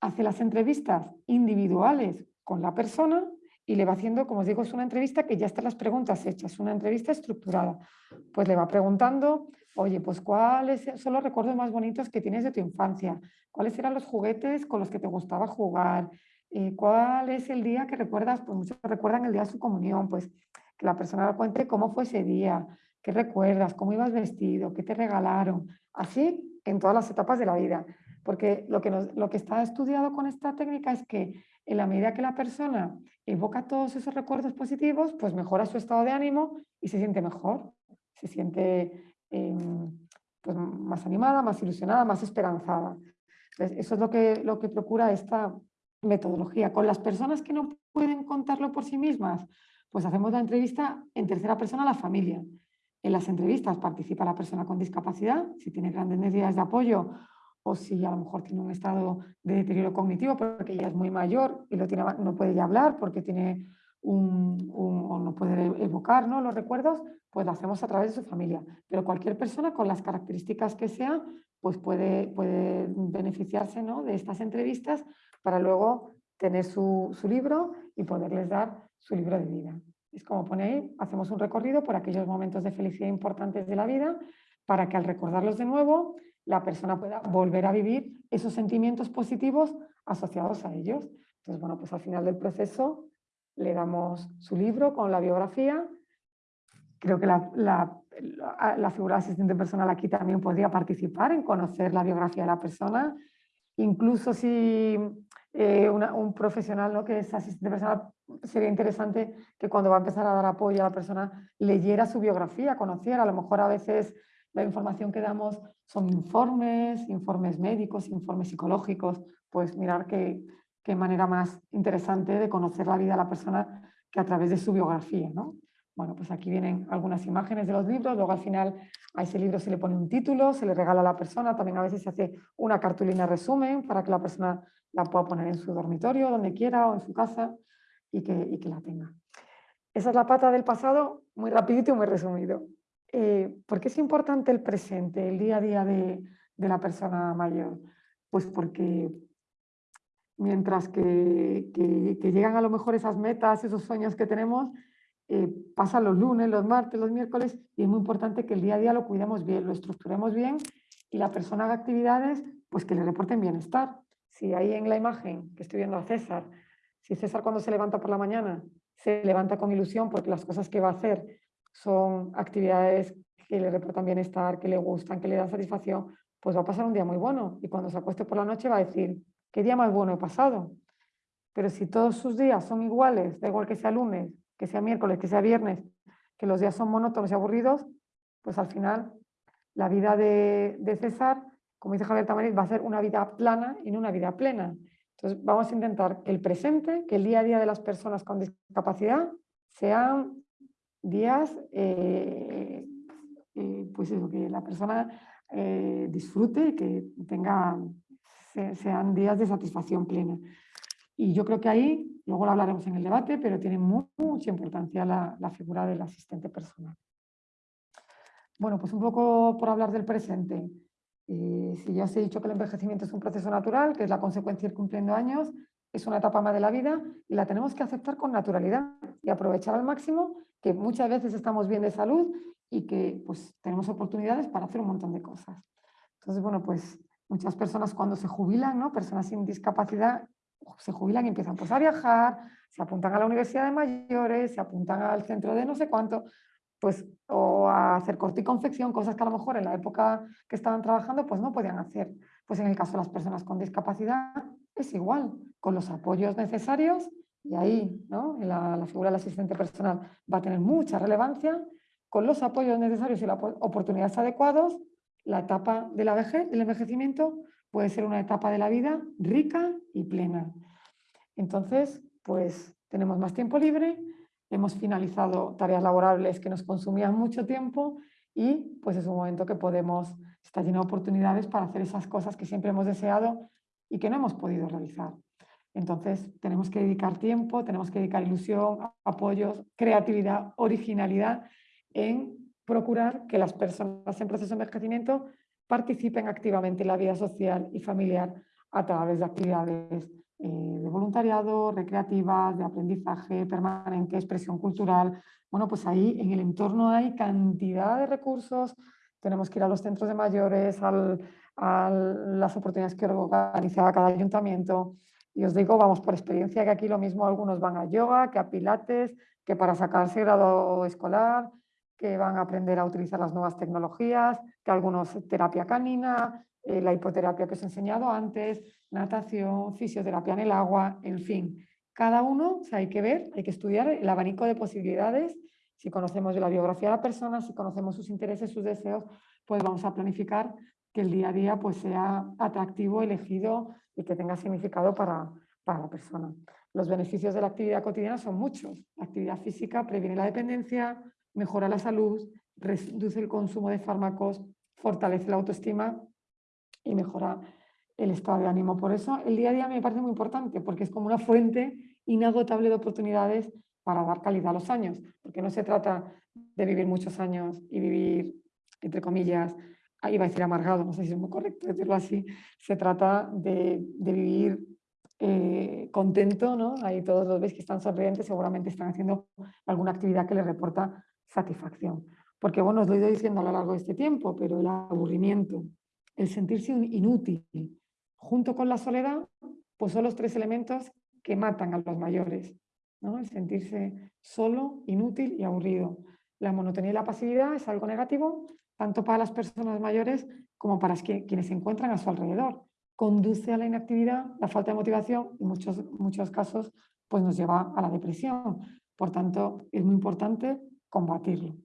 hace las entrevistas individuales con la persona y le va haciendo, como os digo, es una entrevista que ya están las preguntas hechas, una entrevista estructurada. Pues le va preguntando, oye, pues cuáles son los recuerdos más bonitos que tienes de tu infancia, cuáles eran los juguetes con los que te gustaba jugar, eh, cuál es el día que recuerdas, pues muchos recuerdan el día de su comunión, pues que la persona le cuente cómo fue ese día, qué recuerdas, cómo ibas vestido, qué te regalaron, así en todas las etapas de la vida. Porque lo que, lo que está estudiado con esta técnica es que en la medida que la persona evoca todos esos recuerdos positivos, pues mejora su estado de ánimo y se siente mejor, se siente eh, pues más animada, más ilusionada, más esperanzada. Entonces, eso es lo que, lo que procura esta metodología. Con las personas que no pueden contarlo por sí mismas, pues hacemos la entrevista en tercera persona a la familia. En las entrevistas participa la persona con discapacidad, si tiene grandes necesidades de apoyo o si a lo mejor tiene un estado de deterioro cognitivo porque ya es muy mayor y no puede ya hablar porque tiene un, no puede evocar los recuerdos, pues lo hacemos a través de su familia. Pero cualquier persona con las características que sea, pues puede, puede beneficiarse de estas entrevistas para luego tener su, su libro y poderles dar su libro de vida. Es como pone ahí, hacemos un recorrido por aquellos momentos de felicidad importantes de la vida para que al recordarlos de nuevo la persona pueda volver a vivir esos sentimientos positivos asociados a ellos. Entonces, bueno, pues al final del proceso le damos su libro con la biografía. Creo que la, la, figura de asistente personal aquí también podría participar en conocer la biografía de la persona. Incluso si eh, un profesional ¿no? que es asistente personal, sería interesante que cuando va a empezar a dar apoyo a la persona leyera su biografía, conociera. A lo mejor a veces la información que damos son informes, informes médicos, informes psicológicos, pues mirar qué, qué manera más interesante de conocer la vida de la persona que a través de su biografía. ¿no? Bueno, pues aquí vienen algunas imágenes de los libros, luego al final a ese libro se le pone un título, se le regala a la persona, también a veces se hace una cartulina resumen para que la persona la pueda poner en su dormitorio, donde quiera o en su casa y que, y que la tenga. Esa es la pata del pasado, muy rapidito y muy resumido. Eh, ¿Por qué es importante el presente, el día a día de, la persona mayor? Pues porque mientras que, que, que, llegan a lo mejor esas metas, esos sueños que tenemos, eh, pasan los lunes, los martes, los miércoles y es muy importante que el día a día lo cuidemos bien, lo estructuremos bien y la persona haga actividades pues que le reporten bienestar. Si ahí en la imagen que estoy viendo a César Si César cuando se levanta por la mañana se levanta con ilusión porque las cosas que va a hacer son actividades que le reportan bienestar, que le gustan, que le dan satisfacción, pues va a pasar un día muy bueno. Y cuando se acueste por la noche va a decir, ¿qué día más bueno he pasado? Pero si todos sus días son iguales, da igual que sea lunes, que sea miércoles, que sea viernes, que los días son monótonos y aburridos, pues al final la vida de, César, como dice Javier Tamariz, va a ser una vida plana y no una vida plena. Entonces vamos a intentar que el presente, que el día a día de las personas con discapacidad sean días, eh, eh, pues eso, que la persona eh, disfrute, que tenga, sean días de satisfacción plena. Y yo creo que ahí, luego lo hablaremos en el debate, pero tiene mucha importancia la, figura del asistente personal. Bueno, pues un poco por hablar del presente. Eh, si ya os he dicho que el envejecimiento es un proceso natural, que es la consecuencia de ir cumpliendo años, es una etapa más de la vida y la tenemos que aceptar con naturalidad y aprovechar al máximo que muchas veces estamos bien de salud y que pues, tenemos oportunidades para hacer un montón de cosas. Entonces, bueno, pues muchas personas cuando se jubilan, ¿no? personas sin discapacidad, se jubilan y empiezan pues, a viajar, se apuntan a la universidad de mayores, se apuntan al centro de no sé cuánto, pues o a hacer corte y confección, cosas que a lo mejor en la época que estaban trabajando pues no podían hacer. Pues en el caso de las personas con discapacidad es igual, con los apoyos necesarios y ahí ¿no? la, figura del asistente personal va a tener mucha relevancia, con los apoyos necesarios y las oportunidades adecuadas, la etapa de la vejez, del envejecimiento, puede ser una etapa de la vida rica y plena. Entonces, pues tenemos más tiempo libre, hemos finalizado tareas laborables que nos consumían mucho tiempo y pues es un momento que podemos, está lleno de oportunidades para hacer esas cosas que siempre hemos deseado y que no hemos podido realizar. Entonces tenemos que dedicar tiempo, tenemos que dedicar ilusión, apoyos, creatividad, originalidad en procurar que las personas en proceso de envejecimiento participen activamente en la vida social y familiar a través de actividades eh, de voluntariado, recreativas, de aprendizaje permanente, expresión cultural. Bueno, pues ahí en el entorno hay cantidad de recursos, tenemos que ir a los centros de mayores, a las oportunidades que organiza cada ayuntamiento. Y os digo, vamos por experiencia, que aquí lo mismo algunos van a yoga, que a pilates, que para sacarse grado escolar, que van a aprender a utilizar las nuevas tecnologías, que algunos terapia canina, eh, la hipoterapia que os he enseñado antes, natación, fisioterapia en el agua, en fin. Cada uno, hay que ver, hay que estudiar el abanico de posibilidades. Si conocemos la biografía de la persona, si conocemos sus intereses, sus deseos, pues vamos a planificar que el día a día pues, sea atractivo, elegido y que tenga significado para, para la persona. Los beneficios de la actividad cotidiana son muchos. La actividad física previene la dependencia, mejora la salud, reduce el consumo de fármacos, fortalece la autoestima y mejora el estado de ánimo. Por eso el día a día me parece muy importante, porque es como una fuente inagotable de oportunidades para dar calidad a los años, porque no se trata de vivir muchos años y vivir, entre comillas, va a decir amargado, no sé si es muy correcto decirlo así, se trata de, vivir eh, contento, ¿no? Ahí todos los veis que están sonrientes, seguramente están haciendo alguna actividad que les reporta satisfacción. Porque bueno, os lo he ido diciendo a lo largo de este tiempo, pero el aburrimiento, el sentirse inútil, junto con la soledad, pues son los tres elementos que matan a los mayores. ¿no? El sentirse solo, inútil y aburrido. La monotonía y la pasividad es algo negativo, tanto para las personas mayores como para quienes se encuentran a su alrededor. Conduce a la inactividad, la falta de motivación y en muchos, muchos casos pues nos lleva a la depresión. Por tanto, es muy importante combatirlo.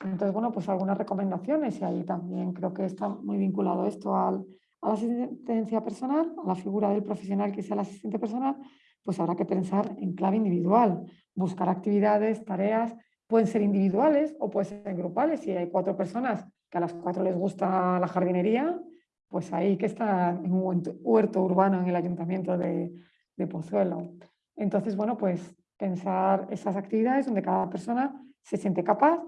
Entonces, bueno, pues algunas recomendaciones y ahí también creo que está muy vinculado esto al, a la asistencia personal, a la figura del profesional que sea el asistente personal, pues habrá que pensar en clave individual, buscar actividades, tareas, pueden ser individuales o pueden ser grupales. Si hay cuatro personas que a las cuatro les gusta la jardinería, pues ahí que están en un huerto urbano en el ayuntamiento de, de Pozuelo. Entonces, bueno, pues pensar esas actividades donde cada persona se siente capaz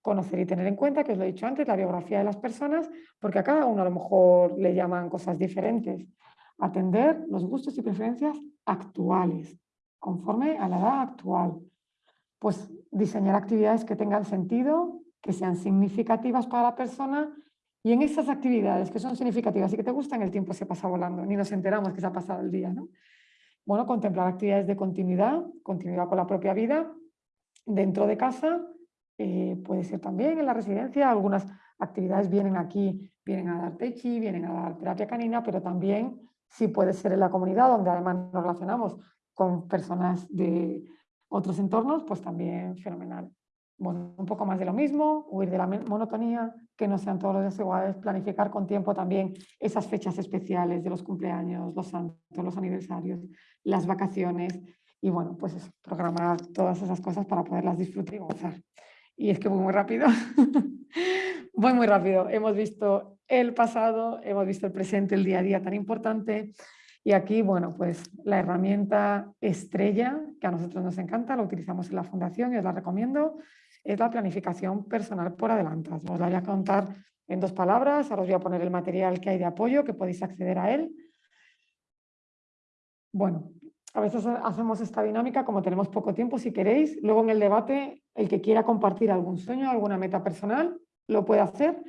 conocer y tener en cuenta, que os lo he dicho antes, la biografía de las personas, porque a cada uno a lo mejor le llaman cosas diferentes. Atender los gustos y preferencias actuales, conforme a la edad actual. Pues diseñar actividades que tengan sentido, que sean significativas para la persona y en esas actividades que son significativas y que te gustan, el tiempo se pasa volando, ni nos enteramos que se ha pasado el día. ¿no? bueno, contemplar actividades de continuidad, continuidad con la propia vida, dentro de casa, eh, puede ser también en la residencia, algunas actividades vienen aquí, vienen a dar techi, vienen a dar terapia canina, pero también sí puede ser en la comunidad, donde además nos relacionamos con personas de otros entornos, pues también fenomenal. Bueno, un poco más de lo mismo, huir de la monotonía, que no sean todos los días iguales, planificar con tiempo también esas fechas especiales de los cumpleaños, los santos, los aniversarios, las vacaciones y bueno, pues eso, programar todas esas cosas para poderlas disfrutar y gozar. Y es que voy muy rápido, voy muy rápido. Hemos visto el pasado, hemos visto el presente, el día a día tan importante y aquí, bueno, pues la herramienta estrella que a nosotros nos encanta, la utilizamos en la fundación y os la recomiendo, es la planificación personal por adelantado. Os la voy a contar en dos palabras, ahora os voy a poner el material que hay de apoyo, que podéis acceder a él. Bueno, a veces hacemos esta dinámica como tenemos poco tiempo, si queréis. Luego en el debate, el que quiera compartir algún sueño, alguna meta personal, lo puede hacer.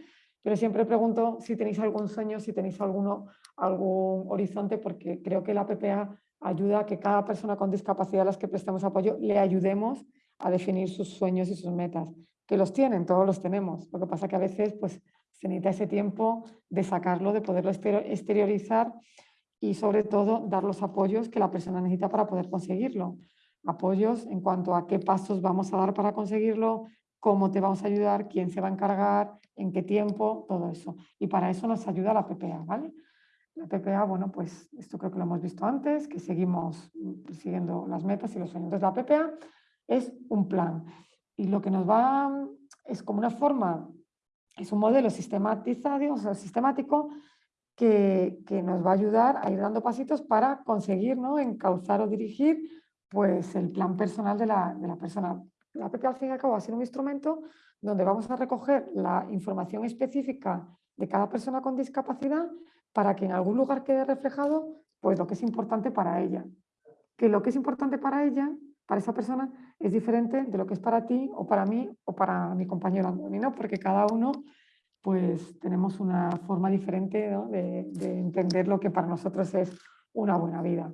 Pero siempre pregunto si tenéis algún sueño, si tenéis alguno, algún horizonte, porque creo que la PPA ayuda a que cada persona con discapacidad a las que prestemos apoyo le ayudemos a definir sus sueños y sus metas. Que los tienen, todos los tenemos. Lo que pasa que a veces pues, se necesita ese tiempo de sacarlo, de poderlo exteriorizar y sobre todo dar los apoyos que la persona necesita para poder conseguirlo. Apoyos en cuanto a qué pasos vamos a dar para conseguirlo, cómo te vamos a ayudar, quién se va a encargar, en qué tiempo, todo eso. Y para eso nos ayuda la PPA, ¿vale? La PPA, bueno, pues esto creo que lo hemos visto antes, que seguimos siguiendo las metas y los sueños. Entonces la PPA es un plan y lo que nos va es como una forma, es un modelo sistematizado, o sea, sistemático que, que, nos va a ayudar a ir dando pasitos para conseguir, ¿no? encauzar o dirigir pues, el plan personal de la, de la persona. La PPA al fin y al cabo va a ser un instrumento donde vamos a recoger la información específica de cada persona con discapacidad para que en algún lugar quede reflejado pues, lo que es importante para ella. Que lo que es importante para ella, para esa persona, es diferente de lo que es para ti o para mí o para mi compañero Andoni, ¿no? porque cada uno pues tenemos una forma diferente de, entender lo que para nosotros es una buena vida.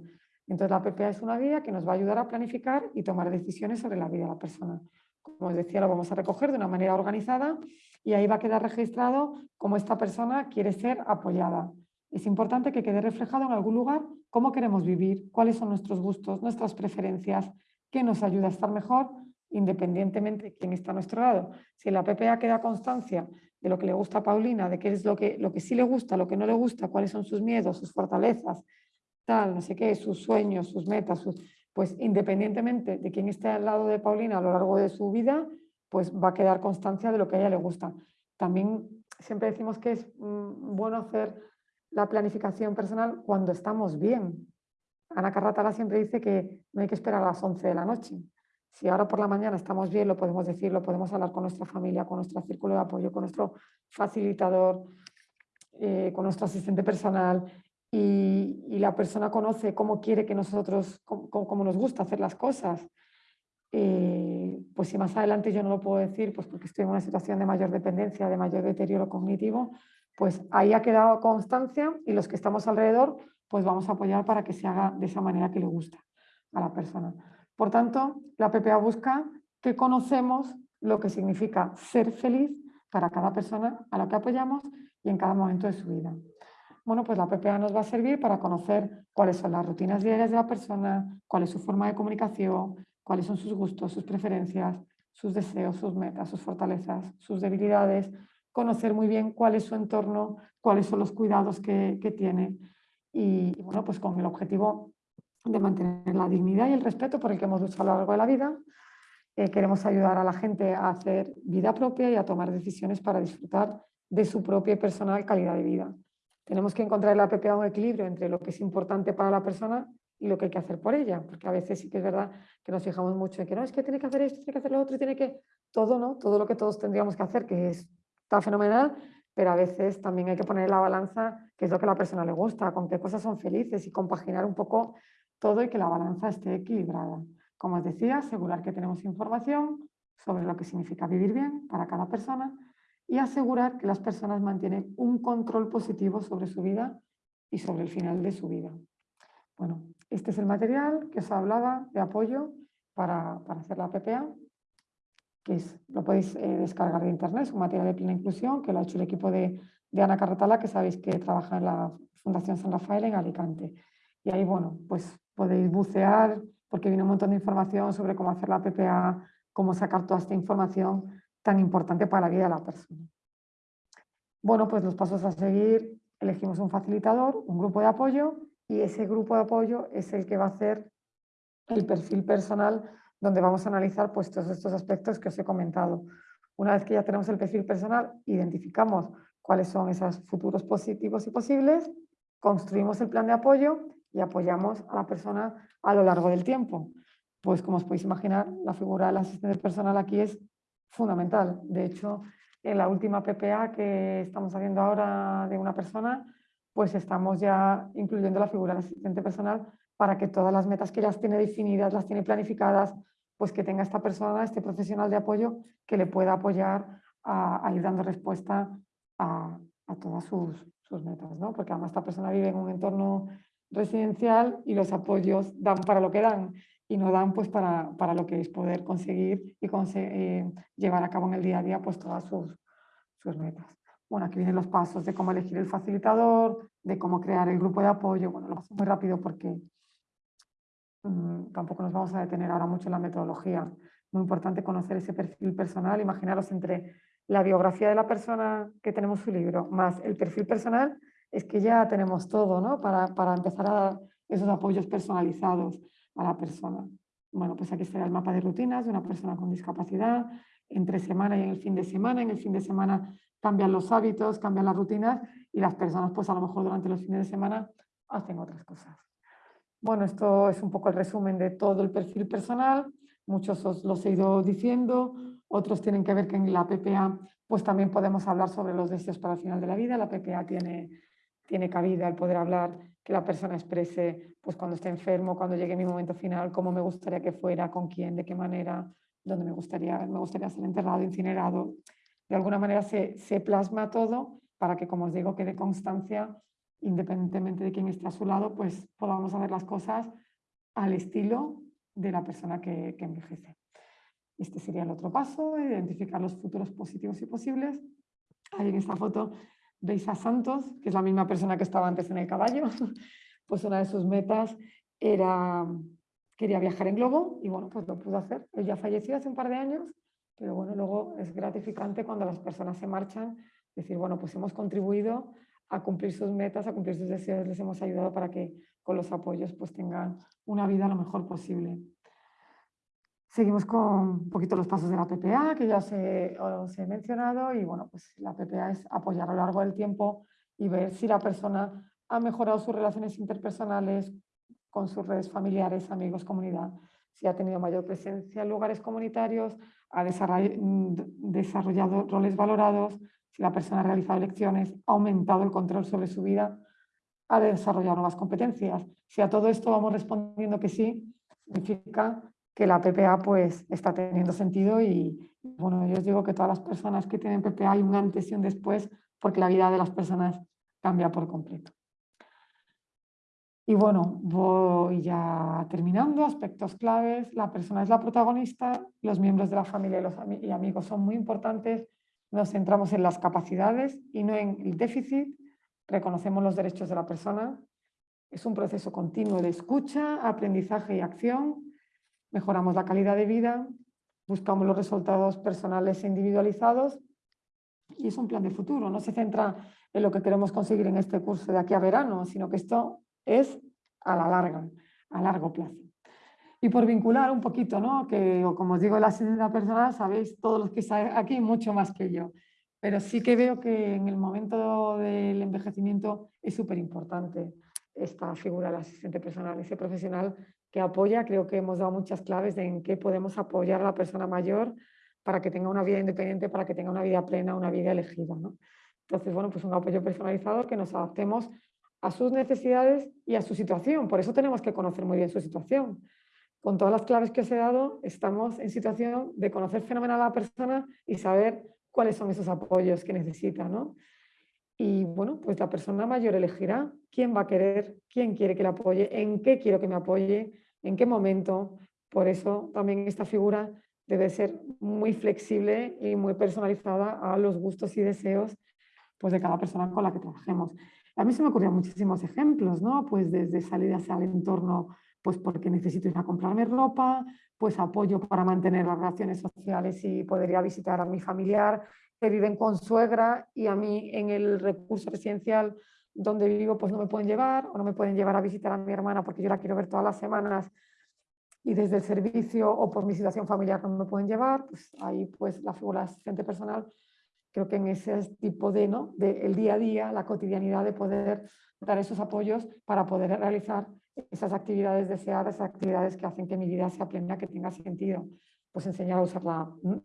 Entonces la PPA es una guía que nos va a ayudar a planificar y tomar decisiones sobre la vida de la persona. Como os decía, lo vamos a recoger de una manera organizada y ahí va a quedar registrado cómo esta persona quiere ser apoyada. Es importante que quede reflejado en algún lugar cómo queremos vivir, cuáles son nuestros gustos, nuestras preferencias, qué nos ayuda a estar mejor independientemente de quién está a nuestro lado. Si en la PPA queda constancia de lo que le gusta a Paulina, de qué es lo que, lo que sí le gusta, lo que no le gusta, cuáles son sus miedos, sus fortalezas, no sé qué, sus sueños, sus metas, pues independientemente de quién esté al lado de Paulina a lo largo de su vida, pues va a quedar constancia de lo que a ella le gusta. También siempre decimos que es mm, bueno hacer la planificación personal cuando estamos bien. Ana Carratala siempre dice que no hay que esperar a las 11 de la noche. Si ahora por la mañana estamos bien, lo podemos decir, lo podemos hablar con nuestra familia, con nuestro círculo de apoyo, con nuestro facilitador, eh, con nuestro asistente personal y, la persona conoce cómo quiere que nosotros, cómo, cómo nos gusta hacer las cosas. Eh, pues si más adelante yo no lo puedo decir, pues porque estoy en una situación de mayor dependencia, de mayor deterioro cognitivo, pues ahí ha quedado constancia y los que estamos alrededor, pues vamos a apoyar para que se haga de esa manera que le gusta a la persona. Por tanto, la PPA busca que conocemos lo que significa ser feliz para cada persona a la que apoyamos y en cada momento de su vida. Bueno, pues la PPA nos va a servir para conocer cuáles son las rutinas diarias de la persona, cuál es su forma de comunicación, cuáles son sus gustos, sus preferencias, sus deseos, sus metas, sus fortalezas, sus debilidades, conocer muy bien cuál es su entorno, cuáles son los cuidados que, que tiene y, bueno, pues con el objetivo de mantener la dignidad y el respeto por el que hemos luchado a lo largo de la vida. Eh, queremos ayudar a la gente a hacer vida propia y a tomar decisiones para disfrutar de su propia y personal calidad de vida. Tenemos que encontrar en la PPA un equilibrio entre lo que es importante para la persona y lo que hay que hacer por ella, porque a veces sí que es verdad que nos fijamos mucho en que no, es que tiene que hacer esto, tiene que hacer lo otro, tiene que todo, ¿no? Todo lo que todos tendríamos que hacer, que es, está fenomenal, pero a veces también hay que poner la balanza qué es lo que a la persona le gusta, con qué cosas son felices y compaginar un poco todo y que la balanza esté equilibrada. Como os decía, asegurar que tenemos información sobre lo que significa vivir bien para cada persona y asegurar que las personas mantienen un control positivo sobre su vida y sobre el final de su vida. Bueno, Este es el material que os hablaba de apoyo para, para hacer la PPA, que es, lo podéis eh, descargar de internet, es un material de plena inclusión que lo ha hecho el equipo de, de Ana Carratala, que sabéis que trabaja en la Fundación San Rafael en Alicante. Y ahí, bueno, pues podéis bucear porque viene un montón de información sobre cómo hacer la PPA, cómo sacar toda esta información tan importante para la vida de la persona. Bueno, pues los pasos a seguir, elegimos un facilitador, un grupo de apoyo y ese grupo de apoyo es el que va a hacer el perfil personal donde vamos a analizar pues, todos estos aspectos que os he comentado. Una vez que ya tenemos el perfil personal, identificamos cuáles son esos futuros positivos y posibles, construimos el plan de apoyo y apoyamos a la persona a lo largo del tiempo. Pues como os podéis imaginar, la figura del asistente personal aquí es fundamental. De hecho, en la última PPA que estamos haciendo ahora de una persona, pues estamos ya incluyendo la figura del asistente personal para que todas las metas que ya tiene definidas, las tiene planificadas, pues que tenga esta persona, este profesional de apoyo que le pueda apoyar a, a ir dando respuesta a, a todas sus, sus metas, ¿no? Porque además esta persona vive en un entorno residencial y los apoyos dan para lo que dan y no dan pues para, para lo que es poder conseguir y eh, llevar a cabo en el día a día pues todas sus, sus metas. Bueno, aquí vienen los pasos de cómo elegir el facilitador, de cómo crear el grupo de apoyo. Bueno, lo paso muy rápido porque mmm, tampoco nos vamos a detener ahora mucho en la metodología. Muy importante conocer ese perfil personal, imaginaros entre la biografía de la persona que tenemos su libro, más el perfil personal, es que ya tenemos todo ¿no? para, para empezar a dar esos apoyos personalizados a la persona. Bueno, pues aquí está el mapa de rutinas de una persona con discapacidad, entre semana y en el fin de semana. En el fin de semana cambian los hábitos, cambian las rutinas y las personas pues a lo mejor durante los fines de semana hacen otras cosas. Bueno, esto es un poco el resumen de todo el perfil personal. Muchos os los he ido diciendo, otros tienen que ver que en la PPA pues también podemos hablar sobre los deseos para el final de la vida. La PPA tiene tiene cabida el poder hablar, que la persona exprese pues cuando esté enfermo, cuando llegue mi momento final, cómo me gustaría que fuera, con quién, de qué manera, dónde me gustaría, me gustaría ser enterrado, incinerado. De alguna manera se, se plasma todo para que, como os digo, quede constancia, independientemente de quién esté a su lado, pues podamos hacer las cosas al estilo de la persona que, que envejece. Este sería el otro paso, identificar los futuros positivos y posibles. Ahí en esta foto veis a Santos, que es la misma persona que estaba antes en el caballo, pues una de sus metas era, quería viajar en globo y bueno, pues lo pudo hacer. Él falleció hace un par de años, pero bueno, luego es gratificante cuando las personas se marchan, decir, bueno, pues hemos contribuido a cumplir sus metas, a cumplir sus deseos, les hemos ayudado para que con los apoyos pues tengan una vida lo mejor posible. Seguimos con un poquito los pasos de la PPA, que ya os he, mencionado, y bueno, pues la PPA es apoyar a lo largo del tiempo y ver si la persona ha mejorado sus relaciones interpersonales con sus redes familiares, amigos, comunidad, si ha tenido mayor presencia en lugares comunitarios, ha desarrollado roles valorados, si la persona ha realizado elecciones, ha aumentado el control sobre su vida, ha desarrollado nuevas competencias. Si a todo esto vamos respondiendo que sí, significa que la PPA pues está teniendo sentido y bueno, yo os digo que todas las personas que tienen PPA hay un antes y un después porque la vida de las personas cambia por completo. Y bueno, voy ya terminando, aspectos claves, la persona es la protagonista, los miembros de la familia y los y amigos son muy importantes, nos centramos en las capacidades y no en el déficit, reconocemos los derechos de la persona, es un proceso continuo de escucha, aprendizaje y acción, mejoramos la calidad de vida, buscamos los resultados personales e individualizados y es un plan de futuro, no se centra en lo que queremos conseguir en este curso de aquí a verano, sino que esto es a la larga, a largo plazo. Y por vincular un poquito, ¿no? que como os digo, la asistencia personal, sabéis todos los que estáis aquí mucho más que yo, pero sí que veo que en el momento del envejecimiento es súper importante esta figura del asistente personal, ese profesional que apoya, creo que hemos dado muchas claves en qué podemos apoyar a la persona mayor para que tenga una vida independiente, para que tenga una vida plena, una vida elegida. ¿no? Entonces, bueno, pues un apoyo personalizado que nos adaptemos a sus necesidades y a su situación. Por eso tenemos que conocer muy bien su situación. Con todas las claves que os he dado, estamos en situación de conocer fenomenal a la persona y saber cuáles son esos apoyos que necesita. ¿no? Y bueno, pues la persona mayor elegirá quién va a querer, quién quiere que le apoye, en qué quiero que me apoye, en qué momento. Por eso también esta figura debe ser muy flexible y muy personalizada a los gustos y deseos pues, de cada persona con la que trabajemos. A mí se me ocurrían muchísimos ejemplos, ¿no? Pues desde salidas al entorno, pues porque necesito ir a comprarme ropa, pues apoyo para mantener las relaciones sociales y poder ir a visitar a mi familiar viven con suegra y a mí en el recurso residencial donde vivo pues no me pueden llevar o no me pueden llevar a visitar a mi hermana porque yo la quiero ver todas las semanas y desde el servicio o por mi situación familiar no me pueden llevar, pues ahí pues la figura asistente personal creo que en ese tipo de, ¿no? de el día a día, la cotidianidad de poder dar esos apoyos para poder realizar esas actividades deseadas, esas actividades que hacen que mi vida sea plena, que tenga sentido. Pues enseñar a usar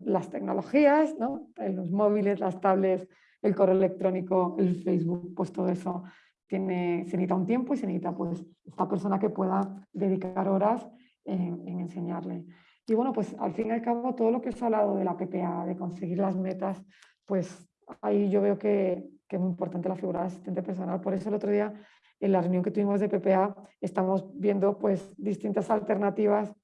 las tecnologías, ¿no? los móviles, las tablets, el correo electrónico, el Facebook, pues todo eso tiene, se necesita un tiempo y se necesita pues esta persona que pueda dedicar horas en, en enseñarle. Y bueno, pues al fin y al cabo todo lo que os he hablado de la PPA, de conseguir las metas, pues ahí yo veo que, que, es muy importante la figura de asistente personal. Por eso el otro día, en la reunión que tuvimos de PPA, estamos viendo pues distintas alternativas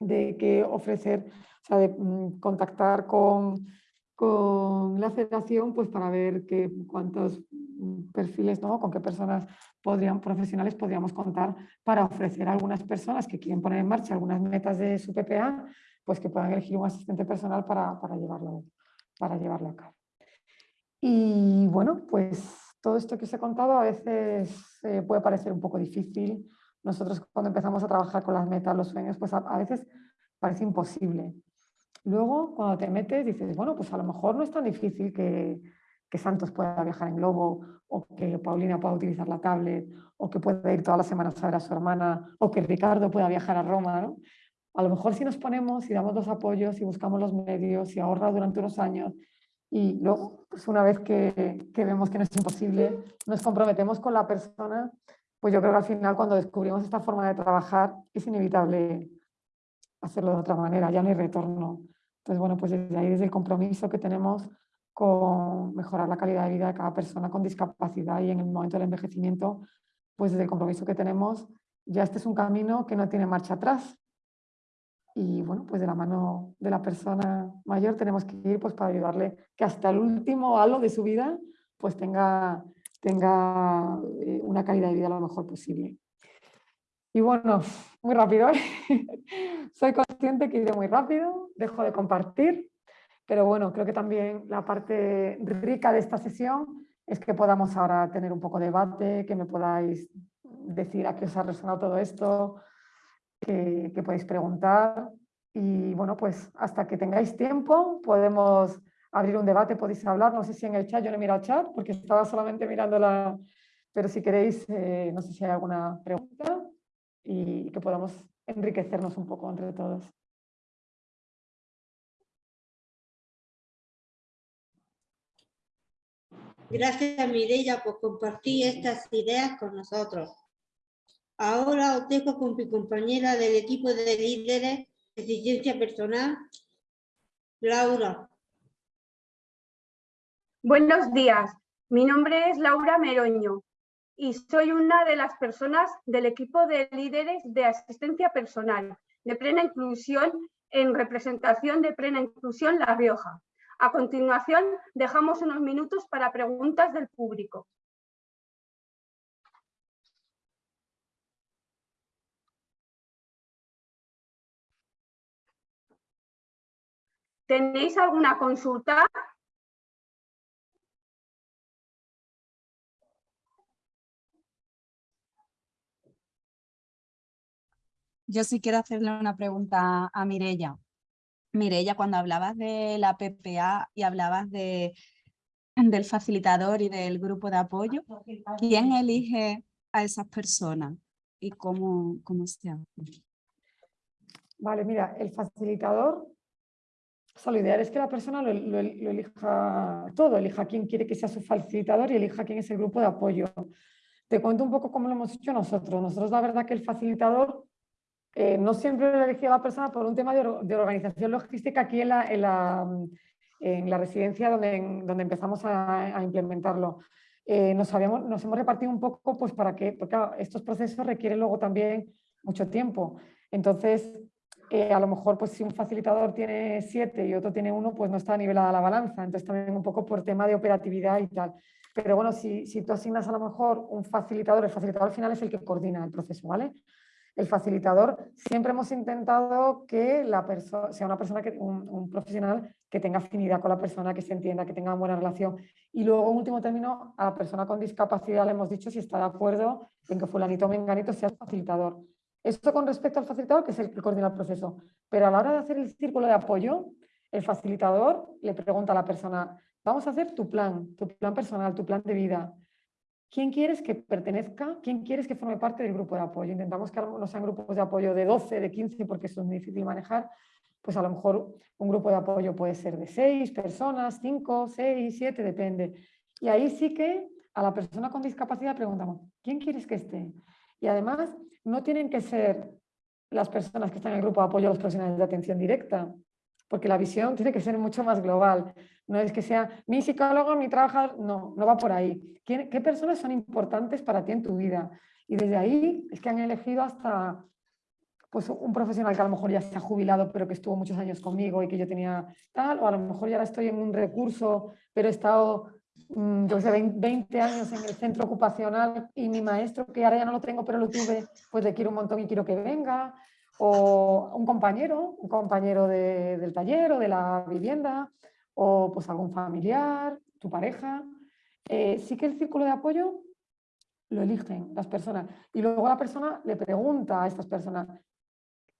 de qué ofrecer, o sea, de mm, contactar con, con la federación pues para ver qué, cuántos perfiles, ¿no? con qué personas podrían, profesionales podríamos contar para ofrecer a algunas personas que quieren poner en marcha algunas metas de su PPA, pues que puedan elegir un asistente personal para, para llevarlo para llevarlo a cabo. Y bueno, pues todo esto que os he contado a veces eh, puede parecer un poco difícil. Nosotros cuando empezamos a trabajar con las metas, los sueños, pues a, a veces parece imposible. Luego, cuando te metes, dices, bueno, pues a lo mejor no es tan difícil que, que Santos pueda viajar en globo, o que Paulina pueda utilizar la tablet, o que pueda ir todas las semanas a ver a su hermana, o que Ricardo pueda viajar a Roma. ¿no? A lo mejor si nos ponemos y damos los apoyos y buscamos los medios y ahorra durante unos años y luego, pues una vez que, que, vemos que no es imposible, nos comprometemos con la persona, pues yo creo que al final cuando descubrimos esta forma de trabajar es inevitable hacerlo de otra manera, ya no hay retorno. Entonces, bueno, pues desde ahí, desde el compromiso que tenemos con mejorar la calidad de vida de cada persona con discapacidad y en el momento del envejecimiento, pues desde el compromiso que tenemos, ya este es un camino que no tiene marcha atrás, y bueno, pues de la mano de la persona mayor tenemos que ir pues para ayudarle que hasta el último halo de su vida pues tenga, tenga eh, una calidad de vida lo mejor posible. Y bueno, muy rápido, ¿eh? soy consciente que iré muy rápido, dejo de compartir, pero bueno, creo que también la parte rica de esta sesión es que podamos ahora tener un poco de debate, que me podáis decir a qué os ha resonado todo esto, que, podéis preguntar. Y bueno, pues hasta que tengáis tiempo podemos abrir un debate, podéis hablar. No sé si en el chat, yo no he mirado el chat porque estaba solamente mirando la... Pero si queréis, eh, no sé si hay alguna pregunta y que podamos enriquecernos un poco entre todos. Gracias Mireia por compartir estas ideas con nosotros. Ahora os dejo con mi compañera del equipo de líderes de eficiencia personal, Laura. Buenos días, mi nombre es Laura Meroño y soy una de las personas del equipo de líderes de asistencia personal de plena inclusión en representación de plena inclusión La Rioja. A continuación, dejamos unos minutos para preguntas del público. ¿Tenéis alguna consulta? Yo sí quiero hacerle una pregunta a Mirella. Mirella, cuando hablabas de la PPA y hablabas de, del facilitador y del grupo de apoyo, ¿quién elige a esas personas y cómo, cómo se hace? Vale, mira, el facilitador o sea, lo ideal es que la persona lo, elija todo, elija quién quiere que sea su facilitador y elija quién es el grupo de apoyo. Te cuento un poco cómo lo hemos hecho nosotros. Nosotros la verdad que el facilitador eh, no siempre lo elegía la persona por un tema de, organización logística aquí en la, en la, residencia donde, donde empezamos a, implementarlo. eh, nos, habíamos, nos hemos repartido un poco pues para que, porque estos procesos requieren luego también mucho tiempo. Entonces, eh, a lo mejor pues si un facilitador tiene siete y otro tiene uno, pues no está nivelada la balanza. Entonces también un poco por tema de operatividad y tal. Pero bueno, si, si tú asignas a lo mejor un facilitador, el facilitador al final es el que coordina el proceso, ¿vale? El facilitador, siempre hemos intentado que sea una persona, que, un, profesional que tenga afinidad con la persona, que se entienda, que tenga buena relación. Y luego, último término, a la persona con discapacidad le hemos dicho si está de acuerdo en que fulanito o menganito sea el facilitador. Esto con respecto al facilitador, que es el que coordina el proceso. Pero a la hora de hacer el círculo de apoyo, el facilitador le pregunta a la persona, vamos a hacer tu plan, tu plan personal, tu plan de vida. ¿Quién quieres que pertenezca? ¿Quién quieres que forme parte del grupo de apoyo? Intentamos que no sean grupos de apoyo de 12, de 15, porque eso es muy difícil manejar. Pues a lo mejor un grupo de apoyo puede ser de 6 personas, 5, 6, 7, depende. Y ahí sí que a la persona con discapacidad preguntamos, ¿quién quieres que esté? Y además no tienen que ser las personas que están en el grupo de apoyo los profesionales de atención directa, porque la visión tiene que ser mucho más global. No es que sea mi psicólogo, mi trabajador, no, no va por ahí. ¿Qué, ¿Qué, personas son importantes para ti en tu vida? Y desde ahí es que han elegido hasta pues, un profesional que a lo mejor ya se ha jubilado, pero que estuvo muchos años conmigo y que yo tenía tal, o a lo mejor ya ahora estoy en un recurso, pero he estado Mm, yo sé, 20 años en el centro ocupacional y mi maestro, que ahora ya no lo tengo, pero lo tuve, pues le quiero un montón y quiero que venga, o un compañero, un compañero del taller o de la vivienda, o pues algún familiar, tu pareja. Eh, sí que el círculo de apoyo lo eligen las personas. Y luego la persona le pregunta a estas personas,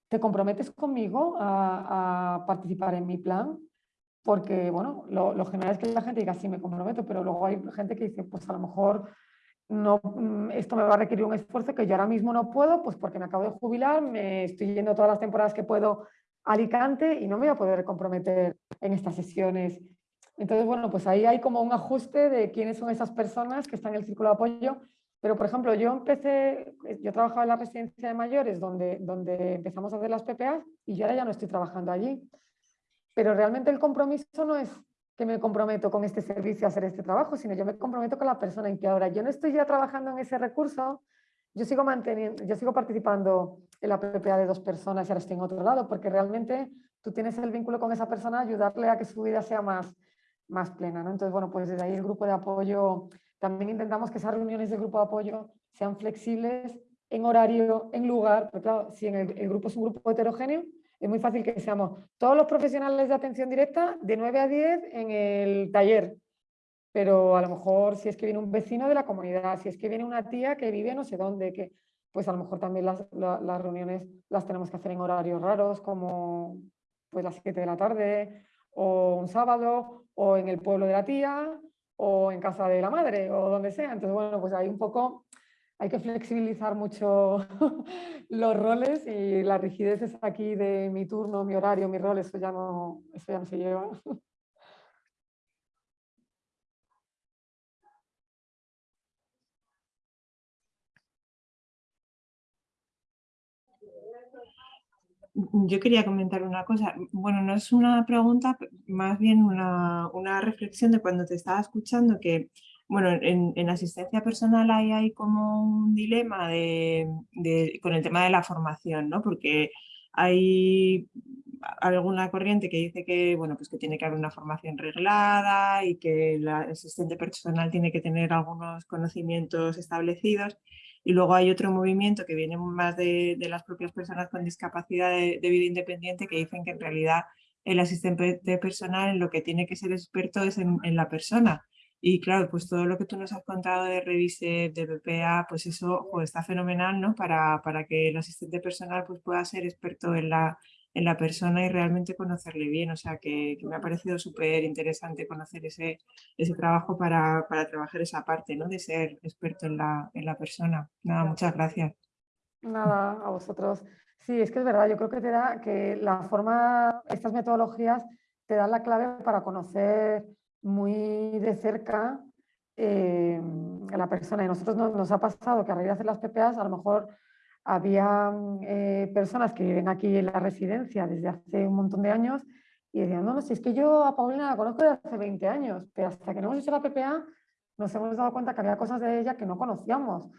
¿te comprometes conmigo a, a participar en mi plan? porque, bueno, lo, general es que la gente diga, sí, me comprometo, pero luego hay gente que dice, pues a lo mejor no, mm, esto me va a requerir un esfuerzo que yo ahora mismo no puedo, pues porque me acabo de jubilar, me estoy yendo todas las temporadas que puedo a Alicante y no me voy a poder comprometer en estas sesiones. Entonces, bueno, pues ahí hay como un ajuste de quiénes son esas personas que están en el círculo de apoyo. Pero, por ejemplo, yo empecé, yo trabajaba en la residencia de mayores donde, donde empezamos a hacer las PPAs y yo ahora ya no estoy trabajando allí. Pero realmente el compromiso no es que me comprometo con este servicio a hacer este trabajo, sino yo me comprometo con la persona en que ahora yo no estoy ya trabajando en ese recurso, yo sigo manteniendo, yo sigo participando en la PPA de dos personas y ahora estoy en otro lado, porque realmente tú tienes el vínculo con esa persona, ayudarle a que su vida sea más, más plena. ¿no? Entonces, bueno, pues desde ahí el grupo de apoyo, también intentamos que esas reuniones de grupo de apoyo sean flexibles en horario, en lugar, porque claro, si en el grupo es un grupo heterogéneo, es muy fácil que seamos todos los profesionales de atención directa de 9 a 10 en el taller. Pero a lo mejor si es que viene un vecino de la comunidad, si es que viene una tía que vive no sé dónde, que, pues a lo mejor también las, reuniones las tenemos que hacer en horarios raros, como pues las 7 de la tarde, o un sábado, o en el pueblo de la tía, o en casa de la madre, o donde sea. Entonces, bueno, pues hay un poco hay que flexibilizar mucho los roles y la rigidez es aquí de mi turno, mi horario, mi rol, eso ya no, eso ya no se lleva. Yo quería comentar una cosa. Bueno, no es una pregunta, más bien una, una reflexión de cuando te estaba escuchando que bueno, en, asistencia personal hay, como un dilema de, con el tema de la formación, ¿no? Porque hay alguna corriente que dice que, bueno, pues que tiene que haber una formación reglada y que el asistente personal tiene que tener algunos conocimientos establecidos. Y luego hay otro movimiento que viene más de, las propias personas con discapacidad de, vida independiente que dicen que en realidad el asistente personal lo que tiene que ser experto es en la persona y claro, pues todo lo que tú nos has contado de Revise, de BPA, pues eso está fenomenal, ¿no? Para, para, que el asistente personal pues pueda ser experto en la, en la persona y realmente conocerle bien. O sea, que, me ha parecido súper interesante conocer ese, ese trabajo para, para, trabajar esa parte, ¿no? De ser experto en la, en la persona. Nada, muchas gracias. Nada, a vosotros. Sí, es que es verdad, yo creo que te da que la forma, estas metodologías te dan la clave para conocer muy de cerca eh, a la persona. Y a nosotros nos, ha pasado que a raíz de hacer las PPAs, a lo mejor había eh, personas que viven aquí en la residencia desde hace un montón de años y decían, no, no, si es que yo a Paulina la conozco desde hace 20 años, pero hasta que no hemos hecho la PPA nos hemos dado cuenta que había cosas de ella que no conocíamos,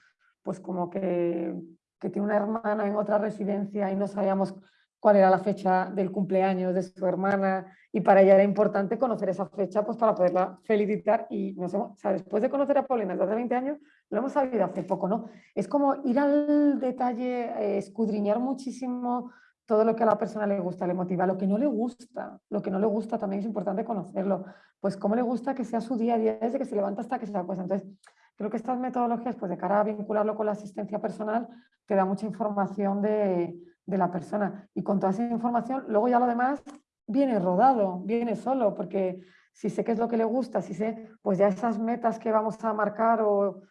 pues como que, que tiene una hermana en otra residencia y no sabíamos cuál era la fecha del cumpleaños de su hermana y para ella era importante conocer esa fecha pues para poderla felicitar y nos hemos, o sea, después de conocer a Paulina desde hace 20 años lo hemos sabido hace poco, ¿no? Es como ir al detalle, eh, escudriñar muchísimo todo lo que a la persona le gusta, le motiva, lo que no le gusta, lo que no le gusta también es importante conocerlo, pues cómo le gusta que sea su día a día desde que se levanta hasta que se acuesta. Entonces, creo que estas metodologías, pues de cara a vincularlo con la asistencia personal, te da mucha información de, de la persona. Y con toda esa información, luego ya lo demás viene rodado, viene solo, porque si sé qué es lo que le gusta, si sé, pues ya esas metas que vamos a marcar o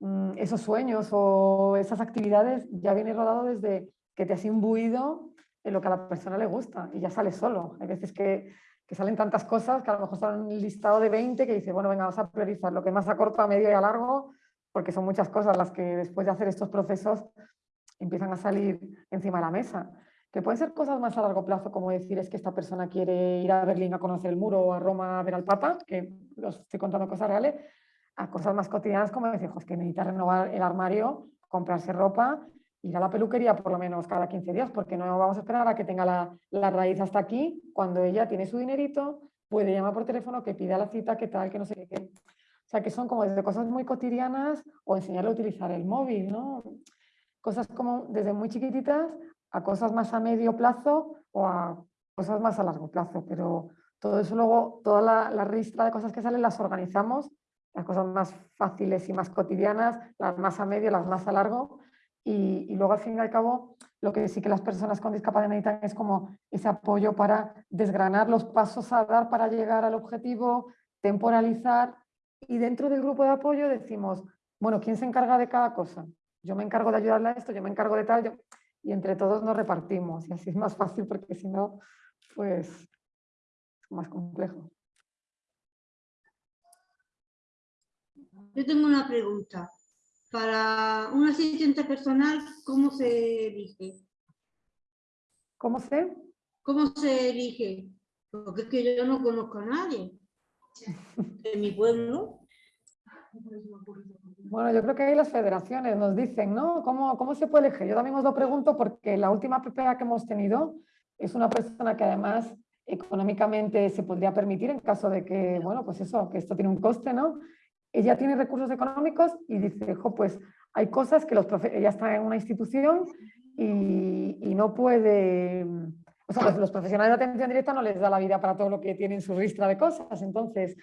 mm, esos sueños o esas actividades, ya viene rodado desde que te has imbuido en lo que a la persona le gusta y ya sale solo. Hay veces que, que salen tantas cosas que a lo mejor salen un listado de 20 que dice, bueno, venga, vamos a priorizar lo que más a corto, a medio y a largo, porque son muchas cosas las que después de hacer estos procesos empiezan a salir encima de la mesa. Que pueden ser cosas más a largo plazo, como decir es que esta persona quiere ir a Berlín a conocer el muro o a Roma a ver al Papa, que os estoy contando cosas reales, a cosas más cotidianas como decir, es que necesita renovar el armario, comprarse ropa ir a la peluquería por lo menos cada 15 días, porque no vamos a esperar a que tenga la, la, raíz hasta aquí, cuando ella tiene su dinerito, puede llamar por teléfono, que pida la cita, que tal, que no sé qué. O sea, que son como desde cosas muy cotidianas o enseñarle a utilizar el móvil, ¿no? Cosas como desde muy chiquititas a cosas más a medio plazo o a cosas más a largo plazo, pero todo eso luego, toda la, la ristra de cosas que salen las organizamos, las cosas más fáciles y más cotidianas, las más a medio, las más a largo, y, luego al fin y al cabo lo que sí que las personas con discapacidad necesitan es como ese apoyo para desgranar los pasos a dar para llegar al objetivo, temporalizar y dentro del grupo de apoyo decimos, bueno, ¿quién se encarga de cada cosa? Yo me encargo de ayudarle a esto, yo me encargo de tal, y entre todos nos repartimos y así es más fácil porque si no, pues es más complejo. Yo tengo una pregunta para un asistente personal, ¿cómo se elige? ¿Cómo se? ¿Cómo se elige? Porque es que yo no conozco a nadie en mi pueblo. Bueno, yo creo que ahí las federaciones nos dicen, ¿no? ¿Cómo, ¿Cómo se puede elegir? Yo también os lo pregunto porque la última PPA que hemos tenido es una persona que además económicamente se podría permitir en caso de que, bueno, pues eso, que esto tiene un coste, ¿no? ella tiene recursos económicos y dice, pues hay cosas que los ella está en una institución y, no puede, o sea, los, profesionales de atención directa no les da la vida para todo lo que tienen su ristra de cosas, entonces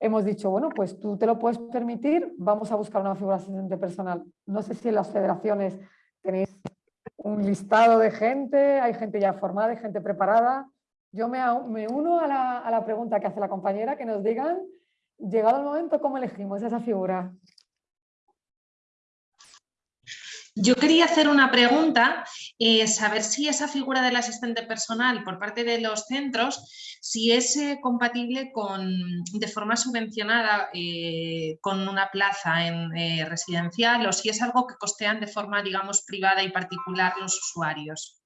hemos dicho, bueno, pues tú te lo puedes permitir, vamos a buscar una figura asistente personal. No sé si en las federaciones tenéis un listado de gente, hay gente ya formada, hay gente preparada. Yo me, uno a la, a la pregunta que hace la compañera, que nos digan llegado el momento, ¿cómo elegimos esa figura? Yo quería hacer una pregunta, eh, saber si esa figura del asistente personal por parte de los centros, si es eh, compatible con, de forma subvencionada eh, con una plaza en residencial o si es algo que costean de forma, digamos, privada y particular los usuarios.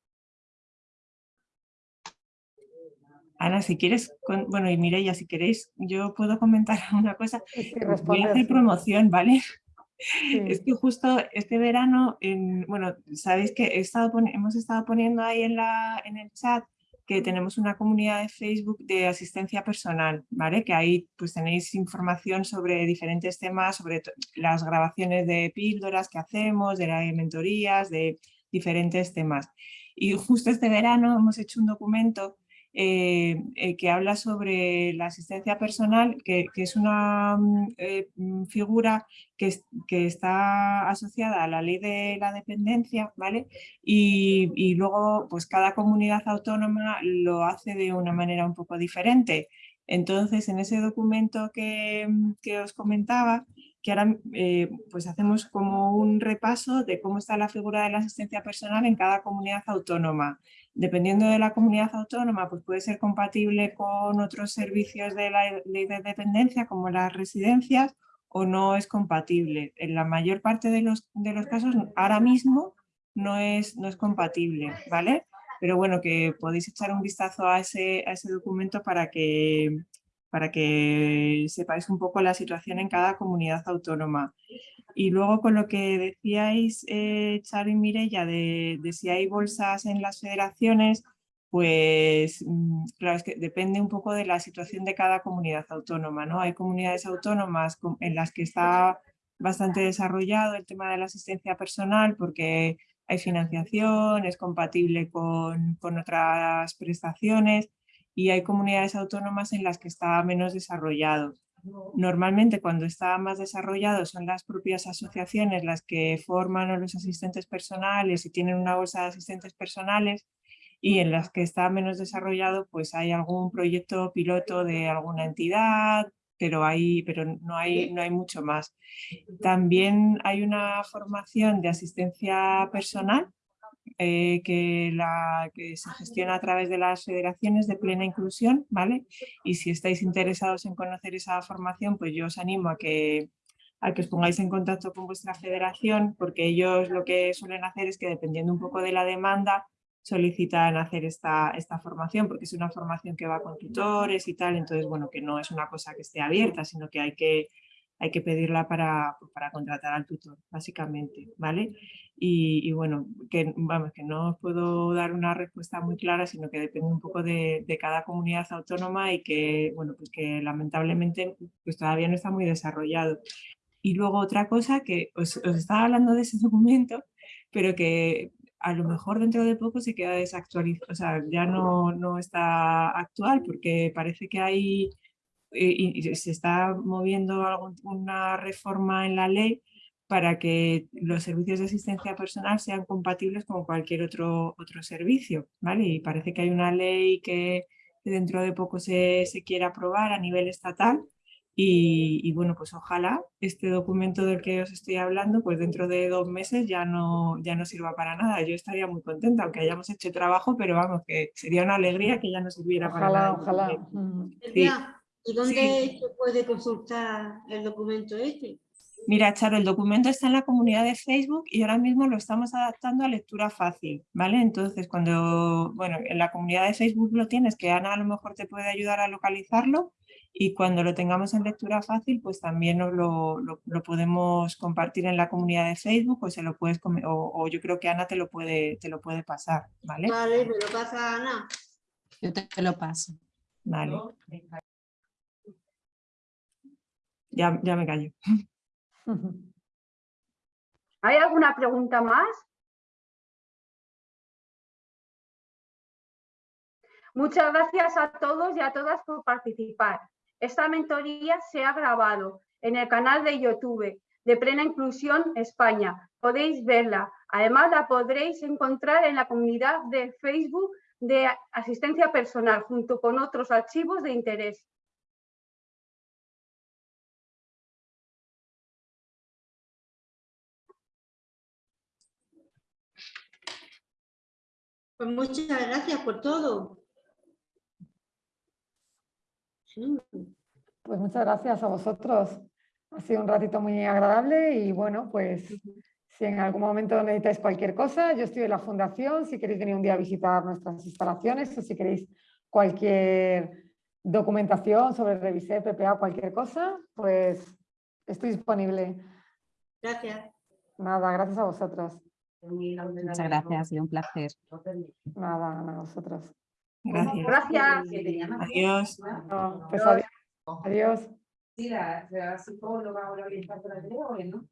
Ana, si quieres, bueno, y Mireia, si queréis, yo puedo comentar una cosa. Voy a hacer promoción, ¿vale? Es que justo este verano, bueno, sabéis que estado hemos estado poniendo ahí en, la, en el chat que tenemos una comunidad de Facebook de asistencia personal, ¿vale? Que ahí pues tenéis información sobre diferentes temas, sobre las grabaciones de píldoras que hacemos, de las mentorías, de diferentes temas. Y justo este verano hemos hecho un documento eh, eh, que habla sobre la asistencia personal, que, es una mm, eh, mm, figura que, está asociada a la ley de la dependencia, ¿vale? Y, luego, pues cada comunidad autónoma lo hace de una manera un poco diferente. Entonces, en ese documento que, mm, os comentaba, que ahora pues hacemos como un repaso de cómo está la figura de la asistencia personal en cada comunidad autónoma dependiendo de la comunidad autónoma, pues puede ser compatible con otros servicios de la ley de dependencia, como las residencias, o no es compatible. En la mayor parte de los, de los casos, ahora mismo, no es, no es compatible, ¿vale? Pero bueno, que podéis echar un vistazo a ese, a ese documento para que, para que sepáis un poco la situación en cada comunidad autónoma. Y luego con lo que decíais, eh, Charo y Mireia, de, si hay bolsas en las federaciones, pues mm, claro, es que depende un poco de la situación de cada comunidad autónoma, ¿no? Hay comunidades autónomas en las que está bastante desarrollado el tema de la asistencia personal porque hay financiación, es compatible con otras prestaciones y hay comunidades autónomas en las que está menos desarrollado. Normalmente cuando está más desarrollado son las propias asociaciones las que forman a los asistentes personales y tienen una bolsa de asistentes personales y en las que está menos desarrollado pues hay algún proyecto piloto de alguna entidad, pero, hay, pero no, hay, no hay mucho más. También hay una formación de asistencia personal eh, que, que se gestiona a través de las federaciones de plena inclusión, ¿vale? Y si estáis interesados en conocer esa formación, pues yo os animo a que, a que os pongáis en contacto con vuestra federación, porque ellos lo que suelen hacer es que dependiendo un poco de la demanda, solicitan hacer esta, esta formación porque es una formación que va con tutores y tal, entonces bueno, que no es una cosa que esté abierta, sino que hay que, hay que pedirla para, para contratar al tutor, básicamente, ¿vale? Y, bueno, que, vamos, que no os puedo dar una respuesta muy clara, sino que depende un poco de, de, cada comunidad autónoma y que, bueno, pues que lamentablemente pues todavía no está muy desarrollado. Y luego otra cosa que os, os estaba hablando de ese documento, pero que a lo mejor dentro de poco se queda desactualizado, o sea, ya no, no está actual porque parece que hay eh, y se está moviendo alguna reforma en la ley para que los servicios de asistencia personal sean compatibles con cualquier otro, otro servicio, ¿vale? Y parece que hay una ley que dentro de poco se, se quiere aprobar a nivel estatal y, bueno, pues ojalá este documento del que os estoy hablando, pues dentro de dos meses ya no, ya no sirva para nada. Yo estaría muy contenta, aunque hayamos hecho trabajo, pero vamos, que sería una alegría que ya no sirviera para nada. Ojalá, ¿Y dónde se puede consultar el documento este? Mira, Charo, el documento está en la comunidad de Facebook y ahora mismo lo estamos adaptando a lectura fácil, ¿vale? Entonces, cuando, bueno, en la comunidad de Facebook lo tienes, que Ana a lo mejor te puede ayudar a localizarlo, y cuando lo tengamos en lectura fácil, pues también lo, lo, lo, podemos compartir en la comunidad de Facebook o, se lo puedes, o, o, yo creo que Ana te lo puede, te lo puede pasar, ¿vale? Vale, me lo pasa Ana. Yo te, te lo paso. Vale. Ya, ya me callo. ¿Hay alguna pregunta más? Muchas gracias a todos y a todas por participar. Esta mentoría se ha grabado en el canal de YouTube de Plena Inclusión España. Podéis verla. Además, la podréis encontrar en la comunidad de Facebook de asistencia personal, junto con otros archivos de interés. Pues muchas gracias por todo. Pues muchas gracias a vosotros. Ha sido un ratito muy agradable y bueno, pues si en algún momento necesitáis cualquier cosa, yo estoy en la fundación, si queréis venir un día a visitar nuestras instalaciones o si queréis cualquier documentación sobre Revisé, PPA, cualquier cosa, pues estoy disponible. Gracias. Nada, gracias a vosotros. Muchas gracias, ha sido un placer. Nada, a vosotros. Gracias. Gracias. Adiós. No, pues adiós. Adiós. Sí, la, la psicóloga o la orientadora de hoy, ¿no?